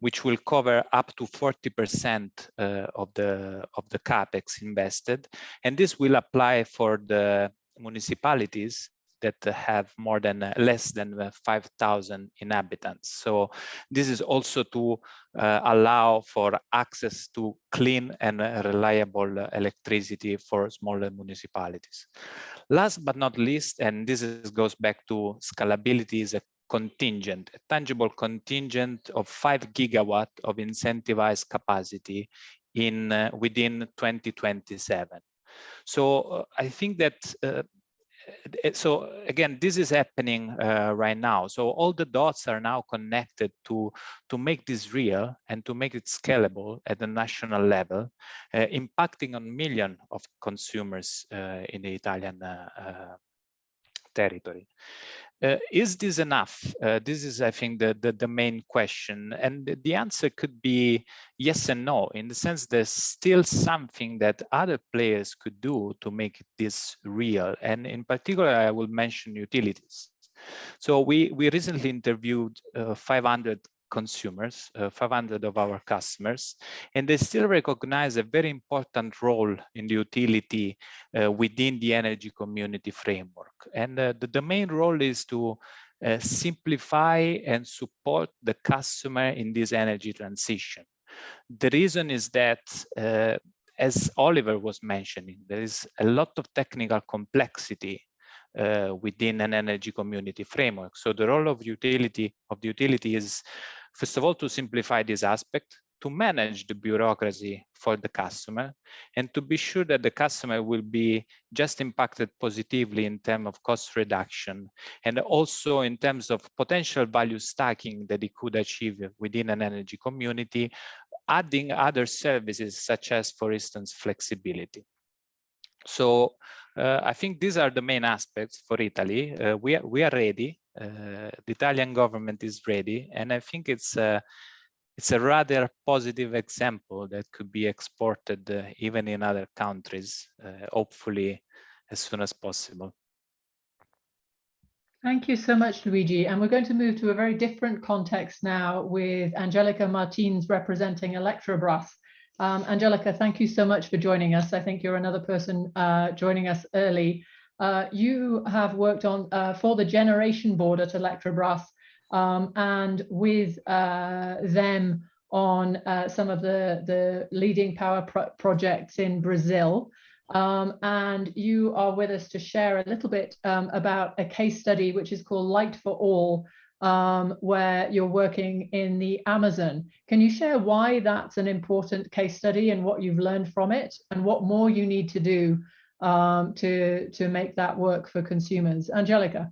which will cover up to 40% uh, of the of the capex invested, and this will apply for the municipalities that have more than uh, less than uh, 5,000 inhabitants. So this is also to uh, allow for access to clean and reliable electricity for smaller municipalities. Last but not least, and this is, goes back to scalability is a contingent, a tangible contingent of five gigawatt of incentivized capacity in uh, within 2027. So uh, I think that uh, so again, this is happening uh, right now. So all the dots are now connected to, to make this real and to make it scalable at the national level, uh, impacting on millions of consumers uh, in the Italian uh, uh, territory. Uh, is this enough? Uh, this is, I think, the, the, the, main question. And the answer could be yes and no, in the sense there's still something that other players could do to make this real. And in particular, I will mention utilities. So we, we recently interviewed uh, 500 consumers, uh, 500 of our customers, and they still recognize a very important role in the utility uh, within the energy community framework. And uh, the, the main role is to uh, simplify and support the customer in this energy transition. The reason is that uh, as Oliver was mentioning, there is a lot of technical complexity uh, within an energy community framework. So the role of utility of the utility is First of all, to simplify this aspect, to manage the bureaucracy for the customer and to be sure that the customer will be just impacted positively in terms of cost reduction and also in terms of potential value stacking that it could achieve within an energy community, adding other services such as, for instance, flexibility. So uh, I think these are the main aspects for Italy. Uh, we, are, we are ready uh, the Italian government is ready, and I think it's a it's a rather positive example that could be exported uh, even in other countries, uh, hopefully as soon as possible.
Thank you so much, Luigi. And we're going to move to a very different context now with Angelica Martins representing Eletrobras. Um, Angelica, thank you so much for joining us. I think you're another person uh, joining us early. Uh, you have worked on uh, for the generation board at Eletrobras um, and with uh, them on uh, some of the, the leading power pro projects in Brazil. Um, and you are with us to share a little bit um, about a case study which is called Light for All, um, where you're working in the Amazon. Can you share why that's an important case study and what you've learned from it and what more you need to do um, to, to make that work for consumers? Angelica.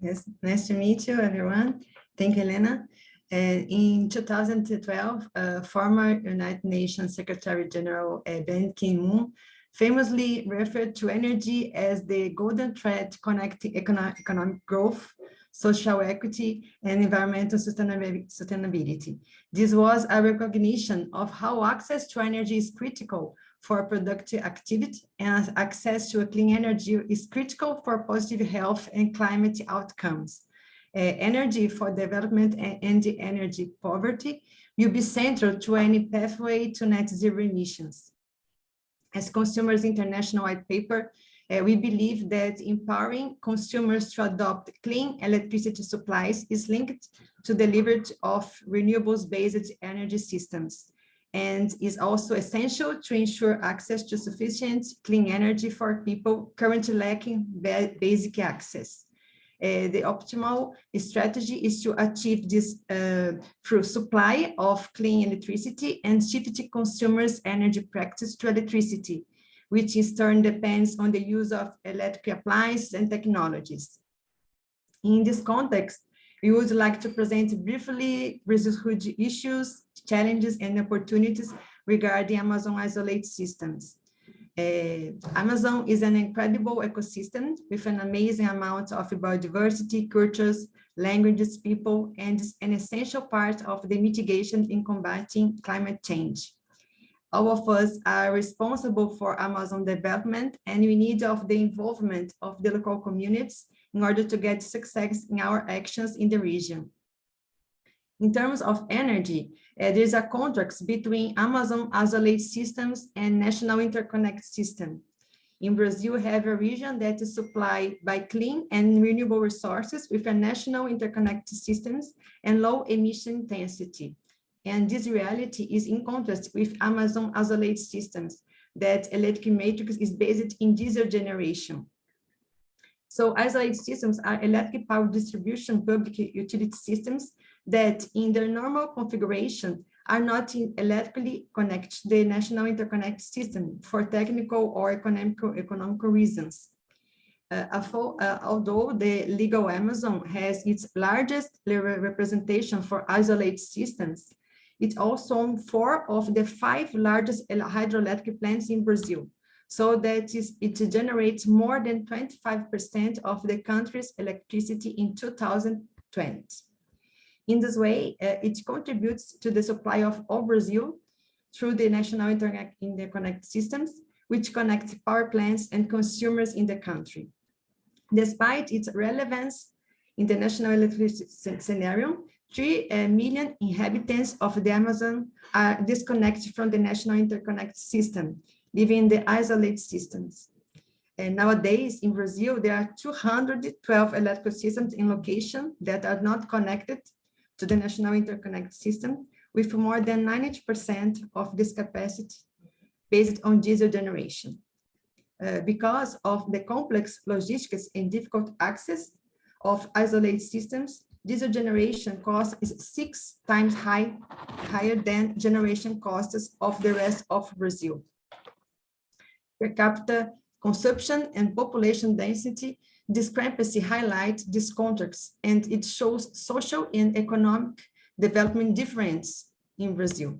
Yes, nice to meet you, everyone. Thank you, Elena. Uh, in 2012, uh, former United Nations Secretary General uh, Ban Ki-moon famously referred to energy as the golden thread connecting economic, economic growth, social equity, and environmental sustainability. This was a recognition of how access to energy is critical for productive activity and access to a clean energy is critical for positive health and climate outcomes. Uh, energy for development and, and energy poverty will be central to any pathway to net zero emissions as Consumers International White Paper, uh, we believe that empowering consumers to adopt clean electricity supplies is linked to the delivery of renewables-based energy systems and is also essential to ensure access to sufficient clean energy for people currently lacking ba basic access. Uh, the optimal strategy is to achieve this uh, through supply of clean electricity and shifting consumers' energy practice to electricity, which in turn depends on the use of electric appliances and technologies. In this context, we would like to present briefly Brazil's issues, challenges, and opportunities regarding Amazon Isolate systems. Uh, Amazon is an incredible ecosystem with an amazing amount of biodiversity, cultures, languages, people, and is an essential part of the mitigation in combating climate change. All of us are responsible for Amazon development and we need of the involvement of the local communities in order to get success in our actions in the region. In terms of energy, uh, there's a contract between Amazon Isolate Systems and National Interconnect System. In Brazil, we have a region that is supplied by clean and renewable resources with a national interconnect systems and low emission intensity. And this reality is in contrast with Amazon Isolate Systems, that electric matrix is based in diesel generation. So isolated systems are electric power distribution public utility systems that in their normal configuration are not electrically connected to the national interconnect system for technical or economical, economical reasons. Uh, uh, although the legal Amazon has its largest representation for isolated systems, it also four of the five largest hydroelectric plants in Brazil. So that is, it generates more than 25% of the country's electricity in 2020. In this way, uh, it contributes to the supply of all Brazil through the National Interconnect Systems, which connects power plants and consumers in the country. Despite its relevance in the national electricity scenario, 3 uh, inhabitants of the Amazon are disconnected from the national interconnect system, living in the isolated systems. And nowadays in Brazil, there are 212 electrical systems in location that are not connected to the National Interconnect System with more than 90% of this capacity based on diesel generation. Uh, because of the complex logistics and difficult access of isolated systems, diesel generation cost is six times high, higher than generation costs of the rest of Brazil. Per capita consumption and population density discrepancy highlight these contracts and it shows social and economic development difference in Brazil.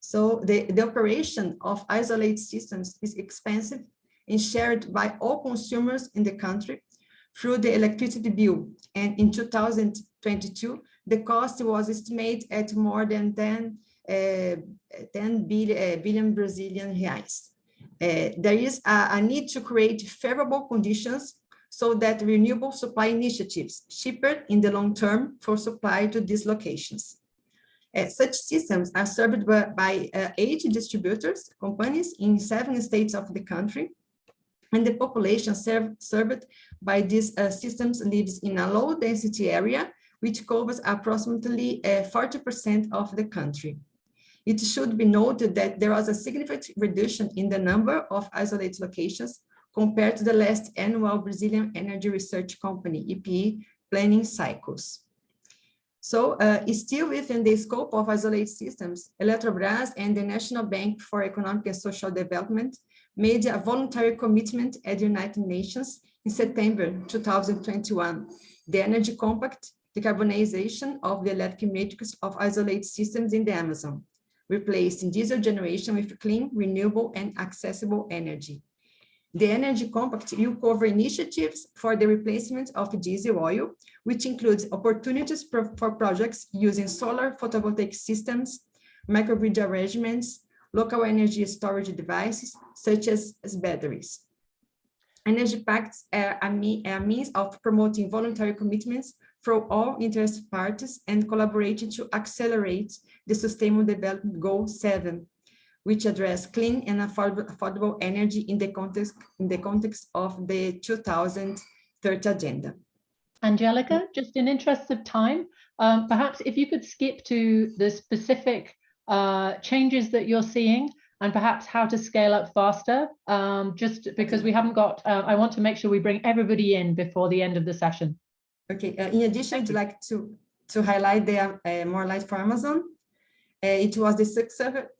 So the, the operation of isolated systems is expensive and shared by all consumers in the country, through the electricity bill. And in 2022, the cost was estimated at more than 10, uh, 10 billion, uh, billion Brazilian reais. Uh, there is a, a need to create favorable conditions so that renewable supply initiatives cheaper in the long term for supply to these locations. Uh, such systems are served by, by uh, eight distributors, companies in seven states of the country, and the population serve, served by these uh, systems lives in a low density area, which covers approximately 40% uh, of the country. It should be noted that there was a significant reduction in the number of isolated locations compared to the last annual Brazilian Energy Research Company, EPE, planning cycles. So uh, still within the scope of isolated systems, Eletrobras and the National Bank for Economic and Social Development made a voluntary commitment at the United Nations in September 2021. The Energy Compact, decarbonization of the electric matrix of isolated systems in the Amazon, replacing diesel generation with clean, renewable, and accessible energy. The Energy Compact will cover initiatives for the replacement of diesel oil, which includes opportunities for projects using solar photovoltaic systems, microgrid arrangements, local energy storage devices, such as, as batteries. Energy pacts are a, a means of promoting voluntary commitments from all interested parties and collaborating to accelerate the Sustainable Development Goal 7, which address clean and affordable, affordable energy in the context in the context of the 2030 agenda.
Angelica, just in interest of time, um, perhaps if you could skip to the specific uh, changes that you're seeing and perhaps how to scale up faster, um, just because we haven't got, uh, I want to make sure we bring everybody in before the end of the session.
Okay, uh, in addition, I'd like to, to highlight the uh, More Light for Amazon, uh, it was the successor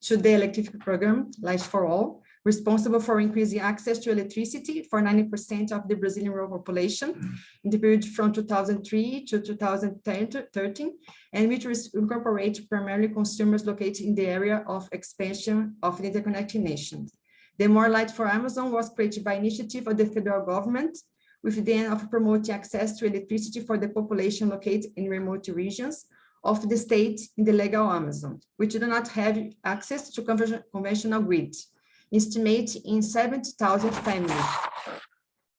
to the electric program, Light for All, responsible for increasing access to electricity for 90% of the Brazilian rural population in the period from 2003 to 2013, and which incorporates primarily consumers located in the area of expansion of the interconnected nations. The More Light for Amazon was created by initiative of the federal government with the aim of promoting access to electricity for the population located in remote regions of the state in the legal Amazon, which do not have access to conventional grid, estimate in 70,000 families.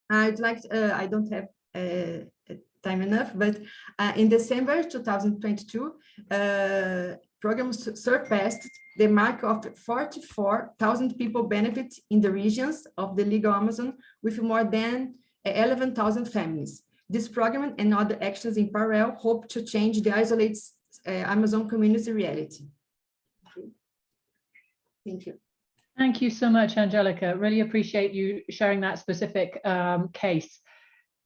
I'd like, uh, I don't have uh, time enough, but uh, in December 2022, uh, programs surpassed the mark of 44,000 people benefit in the regions of the legal Amazon with more than 11,000 families. This program and other actions in parallel hope to change the isolated uh, Amazon community reality. Thank you.
Thank you so much, Angelica. Really appreciate you sharing that specific um, case.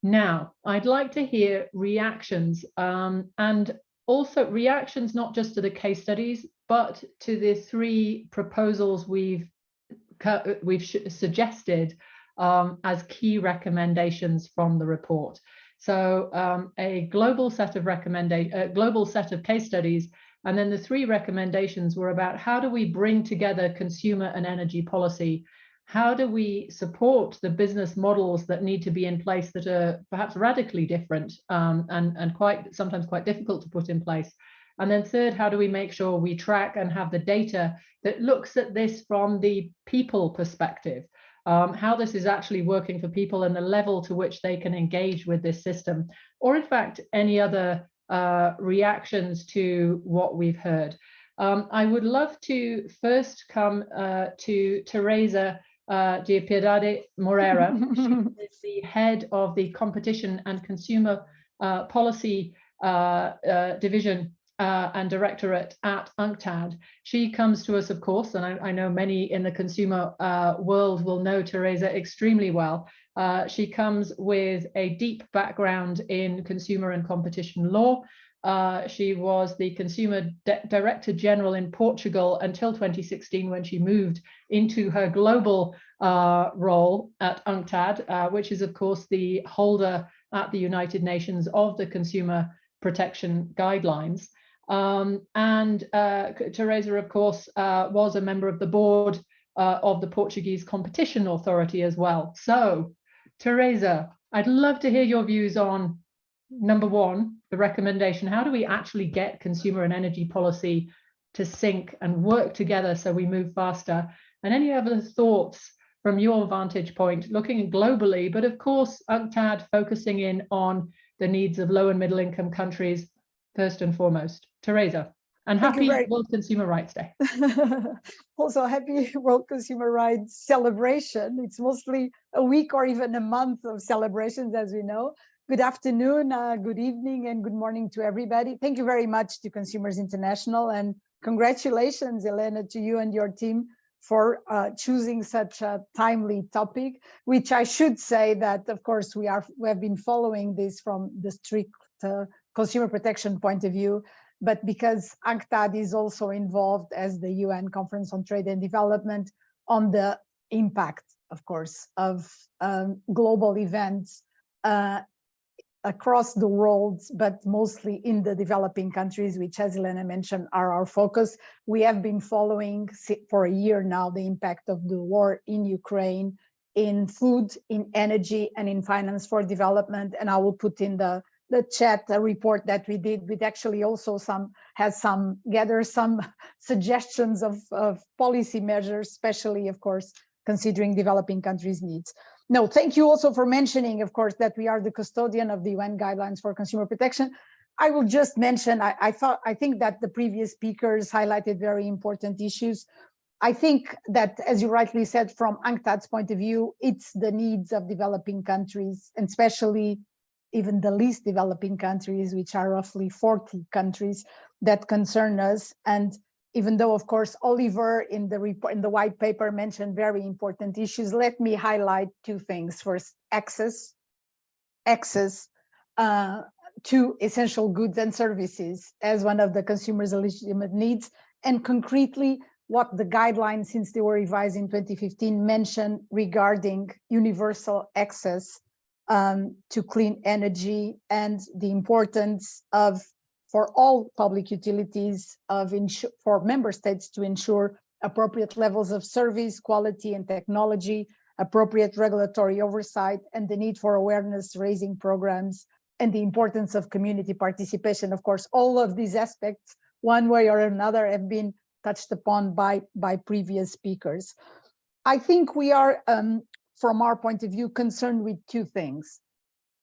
Now, I'd like to hear reactions um, and also reactions not just to the case studies, but to the three proposals we've we've suggested um, as key recommendations from the report. So um, a global set of recommendation, a global set of case studies, and then the three recommendations were about how do we bring together consumer and energy policy? How do we support the business models that need to be in place that are perhaps radically different um, and, and quite sometimes quite difficult to put in place? And then third, how do we make sure we track and have the data that looks at this from the people perspective? um, how this is actually working for people and the level to which they can engage with this system, or in fact, any other uh, reactions to what we've heard. Um, I would love to first come uh, to Teresa uh, de Piedade Moreira. she <laughs> is the head of the Competition and Consumer uh, Policy uh, uh, Division uh, and directorate at UNCTAD. She comes to us, of course, and I, I know many in the consumer uh, world will know Teresa extremely well. Uh, she comes with a deep background in consumer and competition law. Uh, she was the Consumer Director General in Portugal until 2016 when she moved into her global uh, role at UNCTAD, uh, which is, of course, the holder at the United Nations of the Consumer Protection Guidelines. Um, and uh, Teresa, of course, uh, was a member of the board uh, of the Portuguese Competition Authority as well. So Teresa, I'd love to hear your views on number one, the recommendation. How do we actually get consumer and energy policy to sync and work together so we move faster? And any other thoughts from your vantage point, looking globally, but of course, UNCTAD focusing in on the needs of low and middle income countries first and foremost. Teresa, and
Thank
happy World Consumer Rights Day. <laughs>
also happy <laughs> World Consumer Rights celebration. It's mostly a week or even a month of celebrations, as we know. Good afternoon, uh, good evening, and good morning to everybody. Thank you very much to Consumers International, and congratulations, Elena, to you and your team for uh, choosing such a timely topic, which I should say that, of course, we are we have been following this from the strict uh, consumer protection point of view, but because UNCTAD is also involved as the UN Conference on Trade and Development on the impact, of course, of um, global events uh, across the world, but mostly in the developing countries, which as Elena mentioned, are our focus. We have been following for a year now the impact of the war in Ukraine, in food, in energy, and in finance for development. And I will put in the the chat report that we did with actually also some has some gather some <laughs> suggestions of, of policy measures, especially of course considering developing countries needs. No, thank you also for mentioning, of course, that we are the custodian of the UN guidelines for consumer protection. I will just mention, I, I thought, I think that the previous speakers highlighted very important issues. I think that, as you rightly said, from UNCTAD's point of view, it's the needs of developing countries, and especially even the least developing countries, which are roughly 40 countries that concern us. And even though, of course, Oliver in the report, in the white paper mentioned very important issues, let me highlight two things. First, access, access uh, to essential goods and services as one of the consumer's legitimate needs, and concretely what the guidelines, since they were revised in 2015, mention regarding universal access um, to clean energy and the importance of for all public utilities of for member states to ensure appropriate levels of service, quality and technology, appropriate regulatory oversight, and the need for awareness raising programs and the importance of community participation. Of course, all of these aspects, one way or another, have been touched upon by, by previous speakers. I think we are, um, from our point of view, concerned with two things.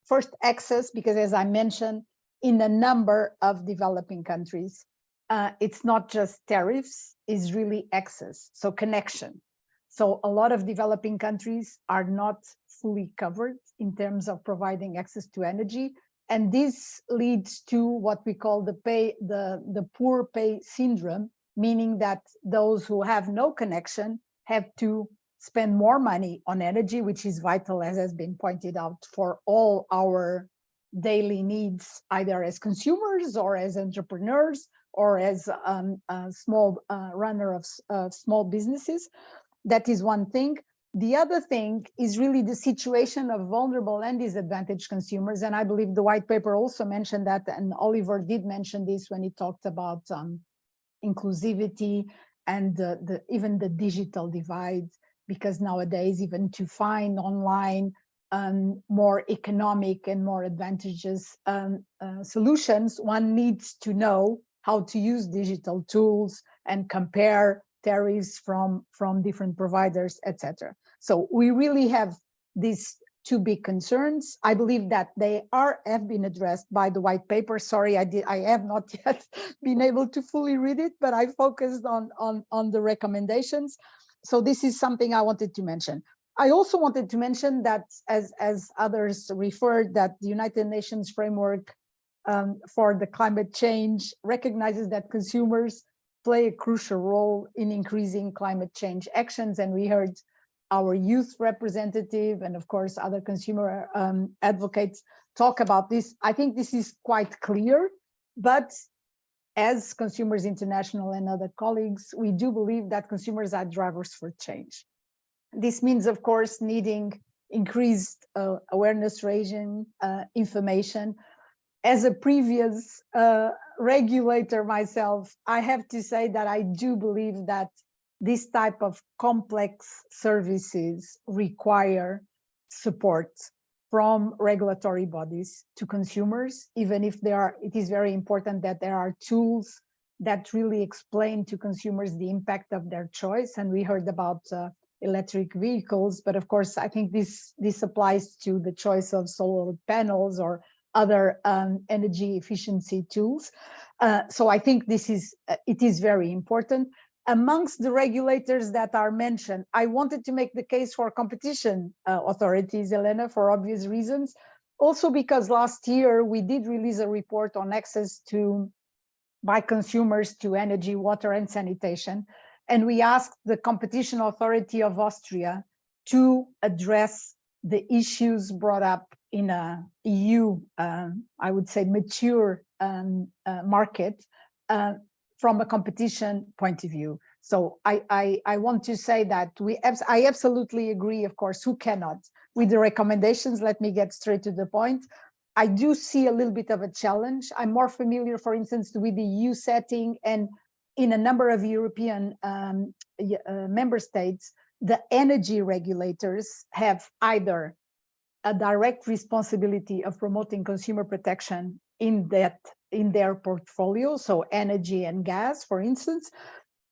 First, access, because as I mentioned, in a number of developing countries, uh, it's not just tariffs, it's really access, so connection. So a lot of developing countries are not fully covered in terms of providing access to energy. And this leads to what we call the pay, the, the poor pay syndrome, meaning that those who have no connection have to spend more money on energy, which is vital, as has been pointed out, for all our daily needs, either as consumers or as entrepreneurs or as um, a small uh, runner of uh, small businesses. That is one thing. The other thing is really the situation of vulnerable and disadvantaged consumers. And I believe the white paper also mentioned that, and Oliver did mention this when he talked about um, inclusivity and the, the, even the digital divide, because nowadays even to find online um, more economic and more advantageous um, uh, solutions, one needs to know how to use digital tools and compare tariffs from, from different providers, etc. So we really have these two big concerns. I believe that they are have been addressed by the white paper. Sorry, I did I have not <laughs> yet been able to fully read it, but I focused on on on the recommendations. So this is something I wanted to mention. I also wanted to mention that as as others referred that the United Nations framework um, for the climate change recognizes that consumers play a crucial role in increasing climate change actions. And we heard our youth representative and of course other consumer um, advocates talk about this. I think this is quite clear, but as Consumers International and other colleagues, we do believe that consumers are drivers for change. This means, of course, needing increased uh, awareness raising, uh, information. As a previous uh, regulator myself, I have to say that I do believe that this type of complex services require support from regulatory bodies to consumers, even if there are, it is very important that there are tools that really explain to consumers the impact of their choice. And we heard about uh, electric vehicles, but of course, I think this, this applies to the choice of solar panels or other um, energy efficiency tools. Uh, so I think this is, uh, it is very important. Amongst the regulators that are mentioned, I wanted to make the case for competition uh, authorities, Elena, for obvious reasons. Also because last year we did release a report on access to by consumers to energy, water and sanitation. And we asked the competition authority of Austria to address the issues brought up in a EU, um, I would say, mature um, uh, market uh, from a competition point of view. So I, I, I want to say that we I absolutely agree, of course, who cannot with the recommendations. Let me get straight to the point. I do see a little bit of a challenge. I'm more familiar, for instance, with the EU setting and in a number of European um, uh, member states, the energy regulators have either a direct responsibility of promoting consumer protection in that in their portfolio, so energy and gas, for instance,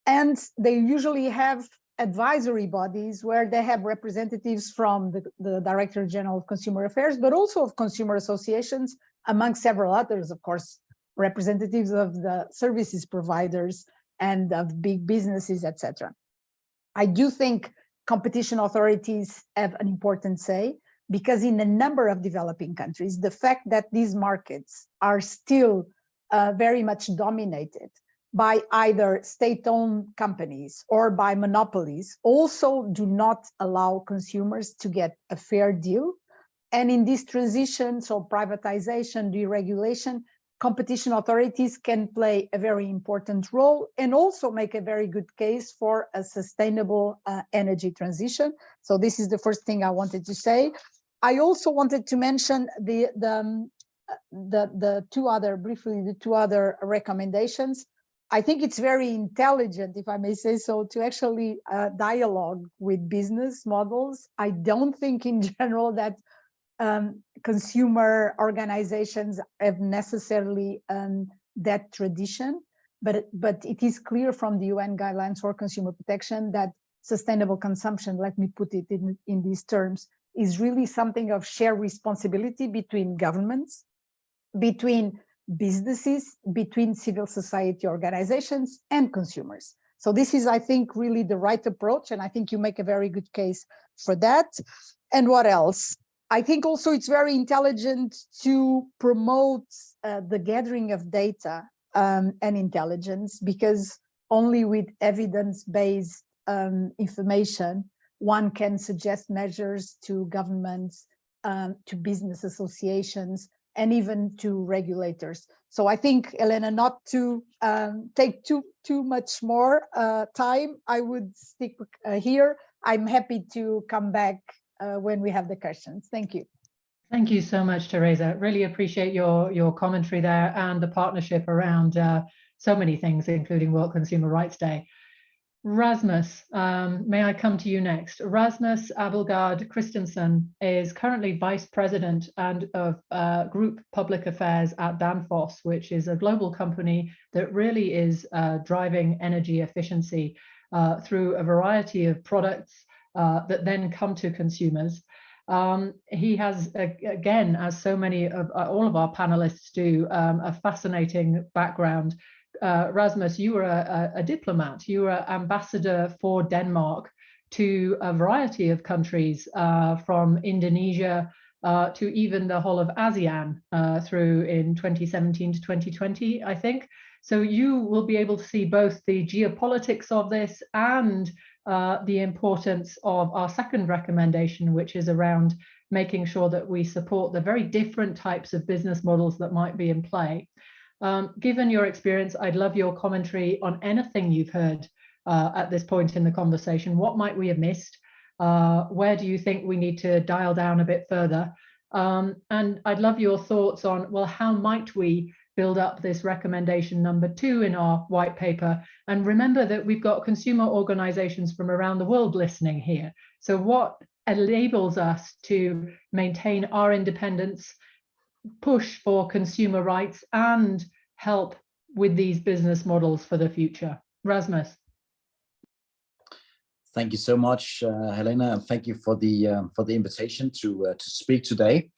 and they usually have advisory bodies where they have representatives from the, the Director General of Consumer Affairs, but also of consumer associations, among several others, of course, representatives of the services providers and of big businesses, etc. I do think competition authorities have an important say because in a number of developing countries, the fact that these markets are still uh, very much dominated by either state-owned companies or by monopolies also do not allow consumers to get a fair deal. And in this transition, so privatization, deregulation, competition authorities can play a very important role and also make a very good case for a sustainable uh, energy transition. So this is the first thing I wanted to say. I also wanted to mention the, the, um, the, the two other, briefly, the two other recommendations. I think it's very intelligent, if I may say so, to actually uh, dialogue with business models. I don't think in <laughs> general that um, consumer organizations have necessarily um, that tradition, but, but it is clear from the UN guidelines for consumer protection that sustainable consumption, let me put it in, in these terms, is really something of shared responsibility between governments, between businesses, between civil society organizations and consumers. So this is, I think, really the right approach. And I think you make a very good case for that. And what else? I think also it's very intelligent to promote uh, the gathering of data um, and intelligence because only with evidence-based um, information, one can suggest measures to governments, um, to business associations, and even to regulators. So I think, Elena, not to um, take too too much more uh, time, I would stick uh, here. I'm happy to come back uh, when we have the questions. Thank you.
Thank you so much, Teresa. Really appreciate your your commentary there and the partnership around uh, so many things, including World Consumer Rights Day. Rasmus, um, may I come to you next? Rasmus Abildgaard Christensen is currently Vice President and of uh, Group Public Affairs at Danfoss, which is a global company that really is uh, driving energy efficiency uh, through a variety of products uh, that then come to consumers. Um, he has, again, as so many of uh, all of our panelists do, um, a fascinating background uh, Rasmus, you were a, a, diplomat, you were ambassador for Denmark to a variety of countries uh, from Indonesia uh, to even the whole of ASEAN uh, through in 2017 to 2020, I think. So you will be able to see both the geopolitics of this and uh, the importance of our second recommendation, which is around making sure that we support the very different types of business models that might be in play. Um, given your experience, I'd love your commentary on anything you've heard uh, at this point in the conversation. What might we have missed? Uh, where do you think we need to dial down a bit further? Um, and I'd love your thoughts on, well, how might we build up this recommendation number two in our white paper? And remember that we've got consumer organizations from around the world listening here. So what enables us to maintain our independence, push for consumer rights and help with these business models for the future. Rasmus.
Thank you so much, uh, Helena, and thank you for the um, for the invitation to uh, to speak today.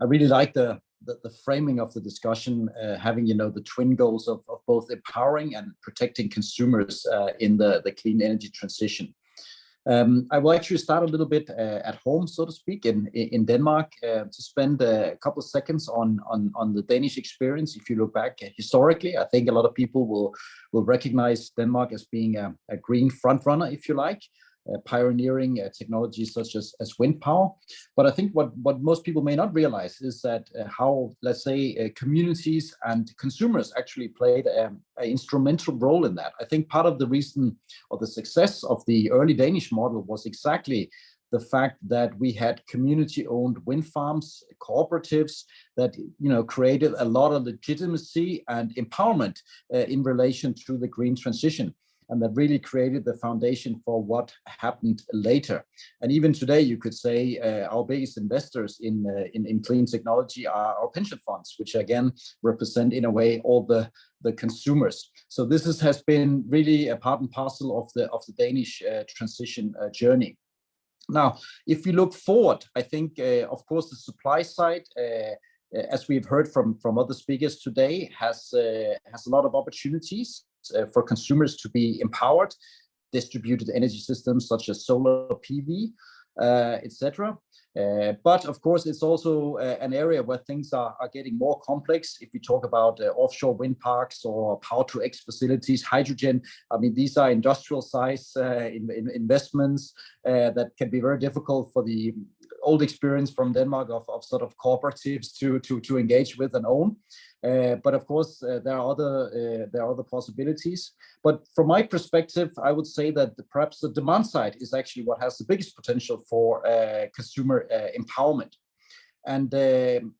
I really like the the, the framing of the discussion, uh, having you know the twin goals of, of both empowering and protecting consumers uh, in the the clean energy transition. Um, I will actually start a little bit uh, at home, so to speak, in in Denmark, uh, to spend a couple of seconds on on on the Danish experience. If you look back historically, I think a lot of people will will recognize Denmark as being a, a green front runner, if you like. Uh, pioneering uh, technologies such as, as wind power. But I think what, what most people may not realize is that uh, how, let's say, communities and consumers actually played um, an instrumental role in that. I think part of the reason or the success of the early Danish model was exactly the fact that we had community-owned wind farms, cooperatives that you know created a lot of legitimacy and empowerment uh, in relation to the green transition and that really created the foundation for what happened later. And even today, you could say uh, our biggest investors in, uh, in, in clean technology are our pension funds, which again represent in a way all the the consumers. So this is, has been really a part and parcel of the of the Danish uh, transition uh, journey. Now, if we look forward, I think, uh, of course, the supply side uh, as we've heard from from other speakers today, has uh, has a lot of opportunities uh, for consumers to be empowered, distributed energy systems such as solar PV, uh, etc. Uh, but of course, it's also uh, an area where things are, are getting more complex. If we talk about uh, offshore wind parks or power to X facilities, hydrogen, I mean, these are industrial size uh, in, in investments that can be very difficult for the old experience from Denmark of, of sort of cooperatives to, to, to engage with and own. Uh, but of course, uh, there are other uh, there are other possibilities. But from my perspective, I would say that the, perhaps the demand side is actually what has the biggest potential for uh, consumer uh, empowerment. And um,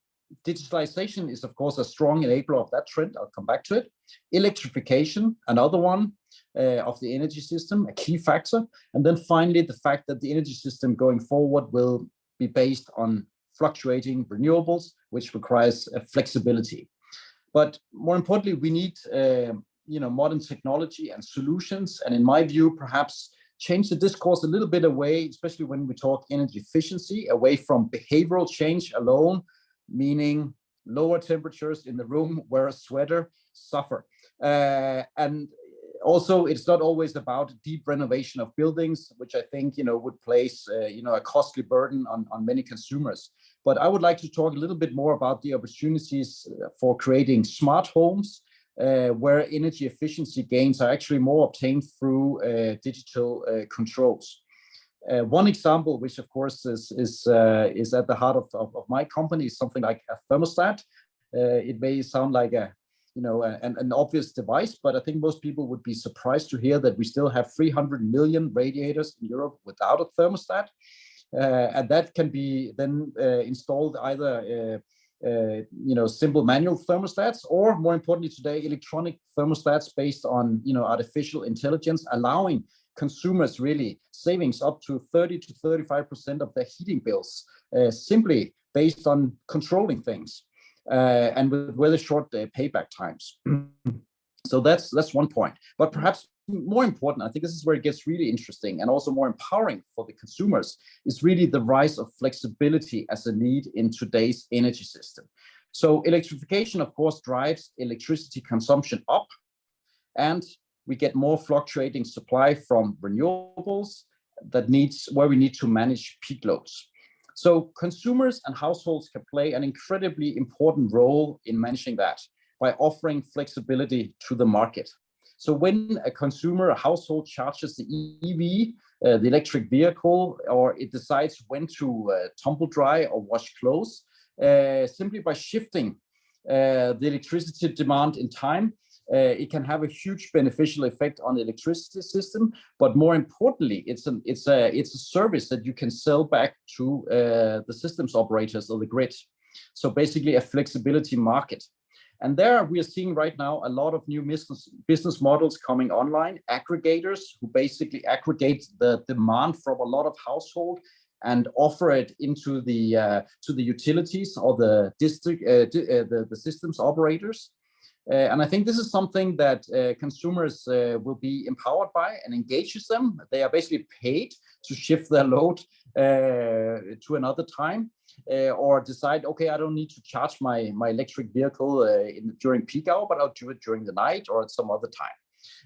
digitalization is, of course, a strong enabler of that trend. I'll come back to it. Electrification, another one uh, of the energy system, a key factor. And then finally, the fact that the energy system going forward will be based on fluctuating renewables, which requires flexibility. But more importantly, we need uh, you know modern technology and solutions. And in my view, perhaps change the discourse a little bit away, especially when we talk energy efficiency, away from behavioral change alone, meaning lower temperatures in the room, <laughs> wear a sweater, suffer. Uh, and also, it's not always about deep renovation of buildings, which I think you know would place uh, you know a costly burden on on many consumers. But I would like to talk a little bit more about the opportunities uh, for creating smart homes, uh, where energy efficiency gains are actually more obtained through uh, digital uh, controls. Uh, one example, which of course is is uh, is at the heart of, of, of, my company, is something like a thermostat. it may sound like a you know an, an obvious device, but I think most people would be surprised to hear that we still have 300 million radiators in Europe without a thermostat. Uh, and that can be then uh, installed either uh, you know, simple manual thermostats, or more importantly today, electronic thermostats based on, you know, artificial intelligence, allowing consumers really savings up to 30 to 35% of their heating bills, uh, simply based on controlling things uh, and with really short uh, payback times. <clears throat> so that's that's one point. But perhaps more important, I think this is where it gets really interesting and also more empowering for the consumers, is really the rise of flexibility as a need in today's energy system. So electrification, of course, drives electricity consumption up, and we get more fluctuating supply from renewables that needs where we need to manage peak loads. So consumers and households can play an incredibly important role in managing that by offering flexibility to the market. So when a consumer, a household charges the EV, uh, the electric vehicle, or it decides when to uh, tumble dry or wash clothes, uh, simply by shifting uh, the electricity demand in time, uh, it can have a huge beneficial effect on the electricity system. But more importantly, it's an it's a it's a service that you can sell back to uh, the systems operators or the grid. So basically, a flexibility market. And there we are seeing right now a lot of new business, business models coming online, aggregators who basically aggregate the demand from a lot of household and offer it into the uh, to the utilities or the district uh, uh, the, the systems operators. Uh, and I think this is something that uh, consumers uh, will be empowered by and engages them. They are basically paid to shift their load to another time or decide, okay, I don't need to charge my, my electric vehicle in, during peak hour, but I'll do it during the night or at some other time.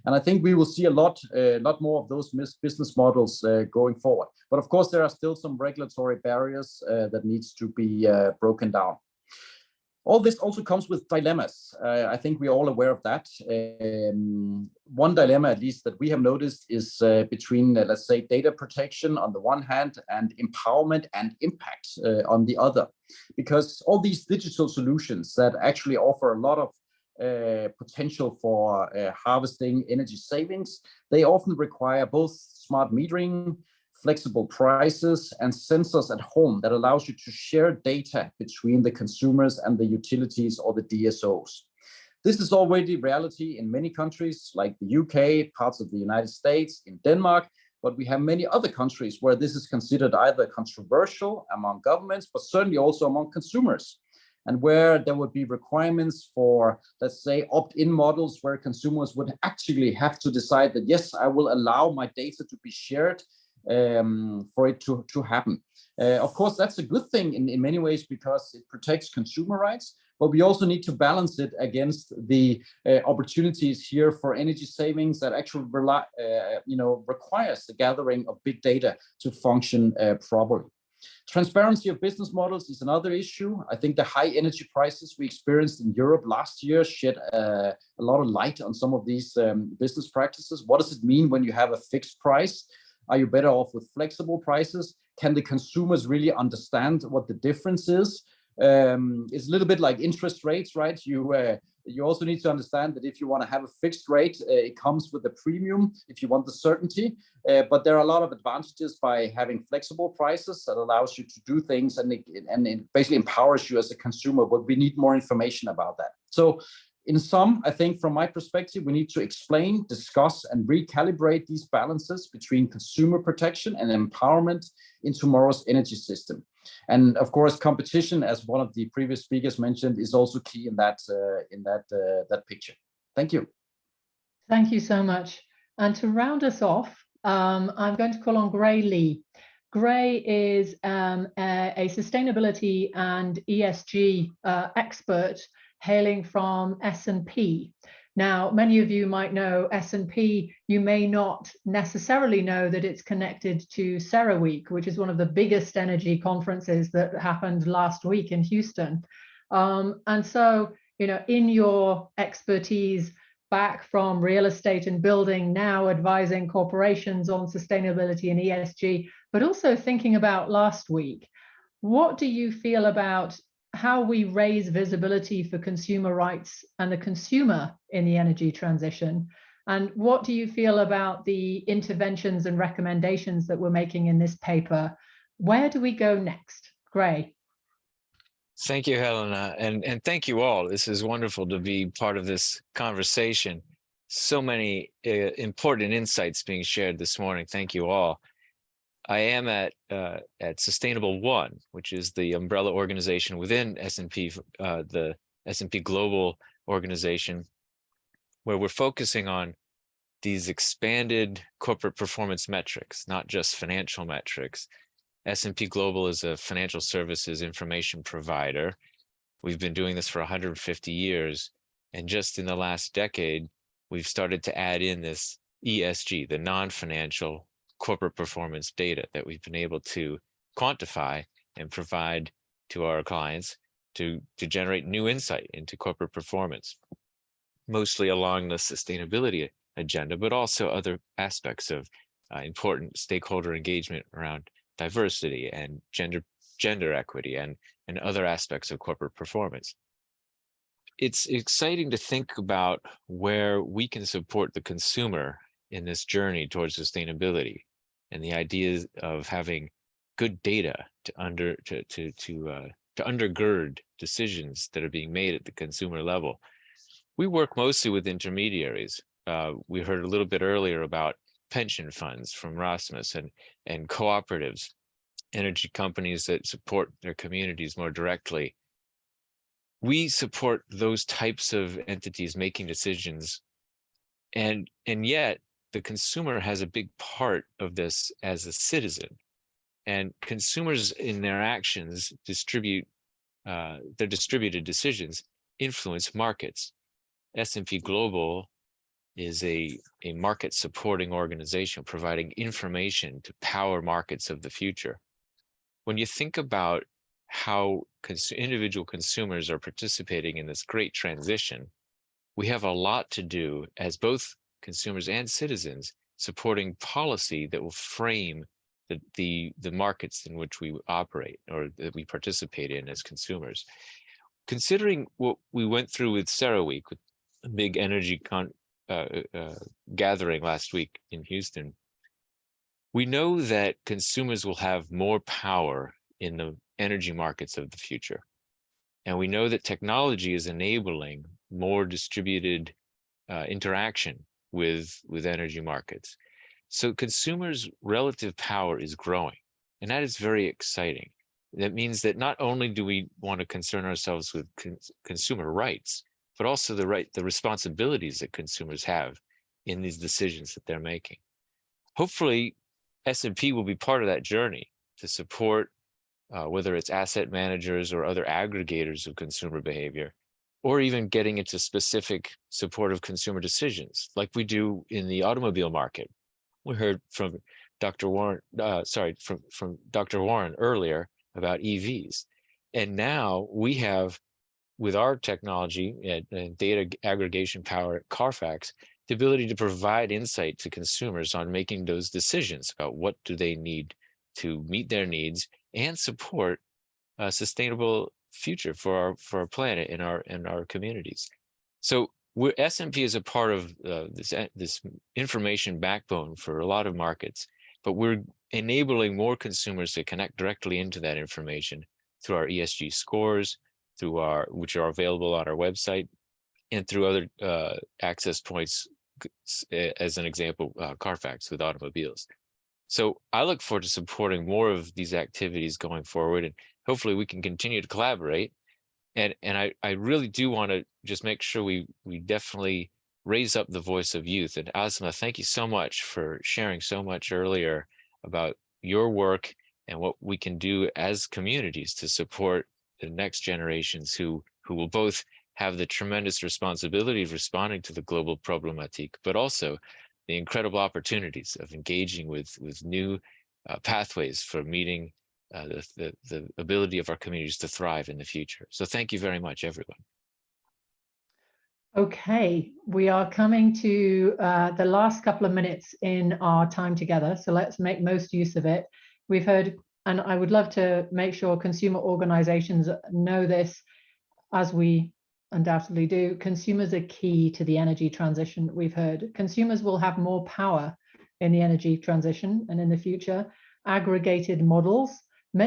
And I think we will see a lot, a lot more of those business models uh, going forward. But of course, there are still some regulatory barriers uh, that needs to be uh, broken down. All this also comes with dilemmas. Uh, I think we're all aware of that. Um, one dilemma, at least that we have noticed, is uh, between, uh, let's say, data protection on the one hand and empowerment and impact uh, on the other. Because all these digital solutions that actually offer a lot of uh, potential for uh, harvesting energy savings, they often require both smart metering, flexible prices and sensors at home that allows you to share data between the consumers and the utilities or the DSOs. This is already reality in many countries like the UK, parts of the United States, in Denmark, but we have many other countries where this is considered either controversial among governments, but certainly also among consumers and where there would be requirements for, let's say, opt-in models where consumers would actually have to decide that, yes, I will allow my data to be shared um, for it to, to happen. Uh, of course, that's a good thing in, in many ways because it protects consumer rights, but we also need to balance it against the uh, opportunities here for energy savings that actually rely, uh, you know, requires the gathering of big data to function uh, properly. Transparency of business models is another issue. I think the high energy prices we experienced in Europe last year shed uh, a lot of light on some of these um, business practices. What does it mean when you have a fixed price? Are you better off with flexible prices? Can the consumers really understand what the difference is? Um, it's a little bit like interest rates, right? You uh, you also need to understand that if you want to have a fixed rate, uh, it comes with a premium if you want the certainty. Uh, but there are a lot of advantages by having flexible prices that allows you to do things and it, and it basically empowers you as a consumer. But we need more information about that. So in sum, I think from my perspective, we need to explain, discuss, and recalibrate these balances between consumer protection and empowerment in tomorrow's energy system. And of course, competition, as one of the previous speakers mentioned, is also key in that uh, in that uh, that picture. Thank you.
Thank you so much. And to round us off, um, I'm going to call on Gray Lee. Gray is um, a, a, sustainability and ESG uh, expert hailing from S&P. Now, many of you might know S&P, you may not necessarily know that it's connected to CERAWeek, which is one of the biggest energy conferences that happened last week in Houston. Um, and so, you know, in your expertise back from real estate and building, now advising corporations on sustainability and ESG, but also thinking about last week, what do you feel about how we raise visibility for consumer rights and the consumer in the energy transition. And what do you feel about the interventions and recommendations that we're making in this paper? Where do we go next? Gray.
Thank you, Helena, and, and thank you all. This is wonderful to be part of this conversation. So many uh, important insights being shared this morning. Thank you all. I am at uh, at Sustainable One, which is the umbrella organization within S&P, uh, the S&P Global organization, where we're focusing on these expanded corporate performance metrics, not just financial metrics. S&P Global is a financial services information provider. We've been doing this for 150 years, and just in the last decade, we've started to add in this ESG, the non-financial corporate performance data that we've been able to quantify and provide to our clients to, to generate new insight into corporate performance, mostly along the sustainability agenda, but also other aspects of uh, important stakeholder engagement around diversity and gender gender equity and and other aspects of corporate performance. It's exciting to think about where we can support the consumer in this journey towards sustainability and the idea of having good data to under to to to uh, to undergird decisions that are being made at the consumer level. We work mostly with intermediaries. Uh, we heard a little bit earlier about pension funds from Rasmus and and cooperatives energy companies that support their communities more directly. We support those types of entities making decisions. And, and yet the consumer has a big part of this as a citizen. And consumers in their actions distribute uh, their distributed decisions influence markets. S&P Global is a, a market supporting organization providing information to power markets of the future. When you think about how cons individual consumers are participating in this great transition, we have a lot to do as both consumers and citizens supporting policy that will frame the, the, the markets in which we operate or that we participate in as consumers. Considering what we went through with CERAWeek, with a big energy con, uh, uh, gathering last week in Houston, we know that consumers will have more power in the energy markets of the future. And we know that technology is enabling more distributed uh, interaction with, with energy markets. So consumers' relative power is growing, and that is very exciting. That means that not only do we want to concern ourselves with con consumer rights, but also the right, the responsibilities that consumers have in these decisions that they're making. Hopefully, S&P will be part of that journey to support uh, whether it's asset managers or other aggregators of consumer behavior, or even getting into specific supportive consumer decisions, like we do in the automobile market, we heard from Dr. Warren, uh, sorry, from, from Dr. Warren earlier about EVs. And now we have, with our technology and, and data aggregation power at Carfax, the ability to provide insight to consumers on making those decisions about what do they need to meet their needs and support a sustainable future for our for our planet and our and our communities. So we're S&P is a part of uh, this uh, this information backbone for a lot of markets, but we're enabling more consumers to connect directly into that information through our ESG scores, through our which are available on our website, and through other uh, access points, as an example, uh, Carfax with automobiles. So I look forward to supporting more of these activities going forward, and hopefully we can continue to collaborate and and I, I really do want to just make sure we we definitely raise up the voice of youth. And Asma, thank you so much for sharing so much earlier about your work and what we can do as communities to support the next generations who who will both have the tremendous responsibility of responding to the global problematique, but also the incredible opportunities of engaging with with new uh, pathways for meeting uh, the, the, the ability of our communities to thrive in the future. So thank you very much, everyone.
Okay, we are coming to uh, the last couple of minutes in our time together, so let's make most use of it. We've heard, and I would love to make sure consumer organizations know this, as we undoubtedly do, consumers are key to the energy transition we've heard. Consumers will have more power in the energy transition and in the future. Aggregated models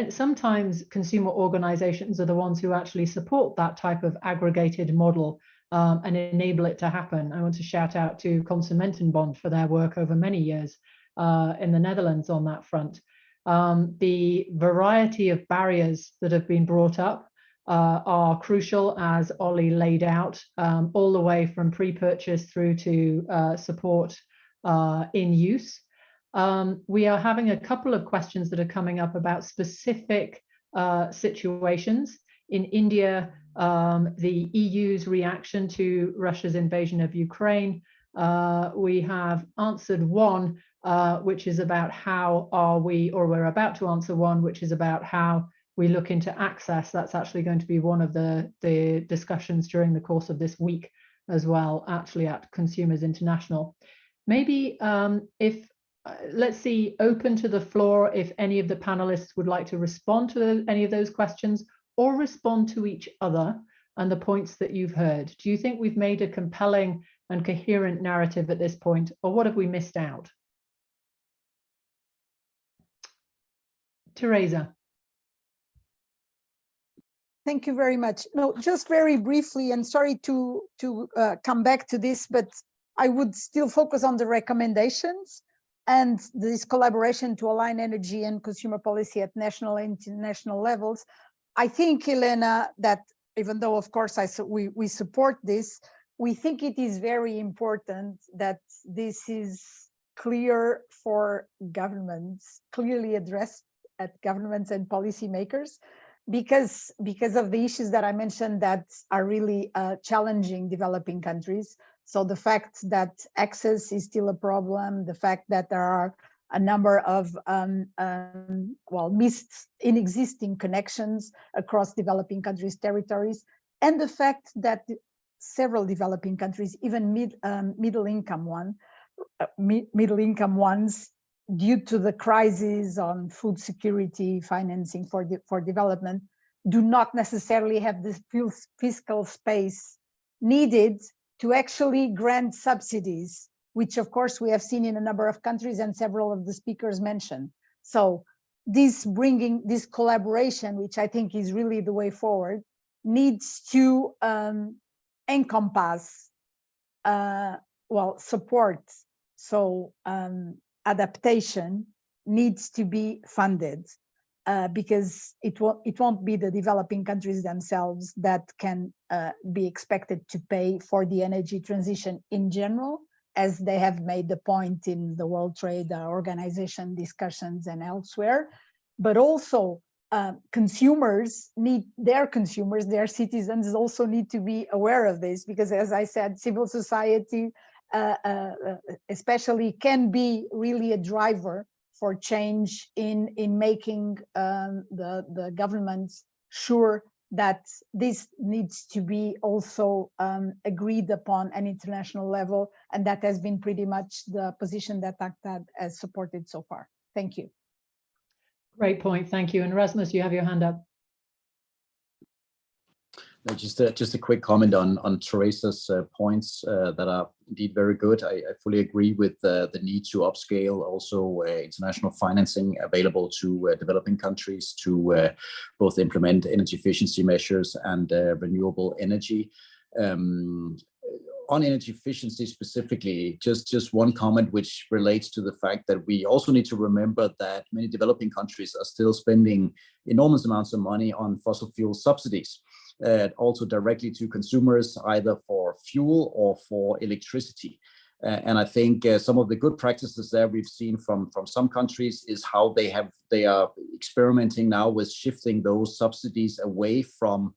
sometimes consumer organizations are the ones who actually support that type of aggregated model um, and enable it to happen. I want to shout out to Consumentenbond for their work over many years uh, in the Netherlands on that front. Um, the variety of barriers that have been brought up uh, are crucial as Ollie laid out, um, all the way from pre-purchase through to uh, support uh, in use. Um, we are having a couple of questions that are coming up about specific uh, situations. In India, um, the EU's reaction to Russia's invasion of Ukraine. Uh, we have answered one, uh, which is about how are we, or we're about to answer one, which is about how we look into access. That's actually going to be one of the, the discussions during the course of this week as well, actually at Consumers International. Maybe um, if let's see, open to the floor if any of the panelists would like to respond to any of those questions or respond to each other and the points that you've heard. Do you think we've made a compelling and coherent narrative at this point, or what have we missed out? Teresa.
Thank you very much. No, just very briefly, and sorry to, to uh, come back to this, but I would still focus on the recommendations and this collaboration to align energy and consumer policy at national and international levels. I think, Elena, that even though, of course, I we, we support this, we think it is very important that this is clear for governments, clearly addressed at governments and policymakers, because because of the issues that I mentioned that are really uh, challenging developing countries. So the fact that access is still a problem, the fact that there are a number of um, um, well missed in existing connections across developing countries' territories, and the fact that several developing countries, even mid um, middle income one, uh, middle income ones, due to the crisis on food security financing for, de for development, do not necessarily have the fiscal space needed to actually grant subsidies, which of course we have seen in a number of countries and several of the speakers mentioned. So this bringing this collaboration, which I think is really the way forward, needs to um, encompass, uh, well, support. So um, adaptation needs to be funded uh, because it won't it won't be the developing countries themselves that can uh, be expected to pay for the energy transition in general, as they have made the point in the World Trade Organization discussions and elsewhere, but also uh, consumers need their consumers, their citizens also need to be aware of this because as I said, civil society uh, uh, uh, especially can be really a driver for change in in making um, the the governments sure that this needs to be also um, agreed upon an international level and that has been pretty much the position that UNCTAD has supported so far. Thank you.
Great point, thank you. And Rasmus, you have your hand up.
Just a, just a quick comment on on Teresa's uh, points uh, that are indeed very good. I, I fully agree with uh, the need to upscale also uh, international financing available to uh, developing countries to uh, both implement energy efficiency measures and renewable energy. Um, on energy efficiency specifically, just, just one comment which relates to the fact that we also need to remember that many developing countries are still spending enormous amounts of money on fossil fuel subsidies uh, also directly to consumers, either for fuel or for electricity. Uh, and I think uh, some of the good practices there we've seen from from some countries is how they have they are experimenting now with shifting those subsidies away from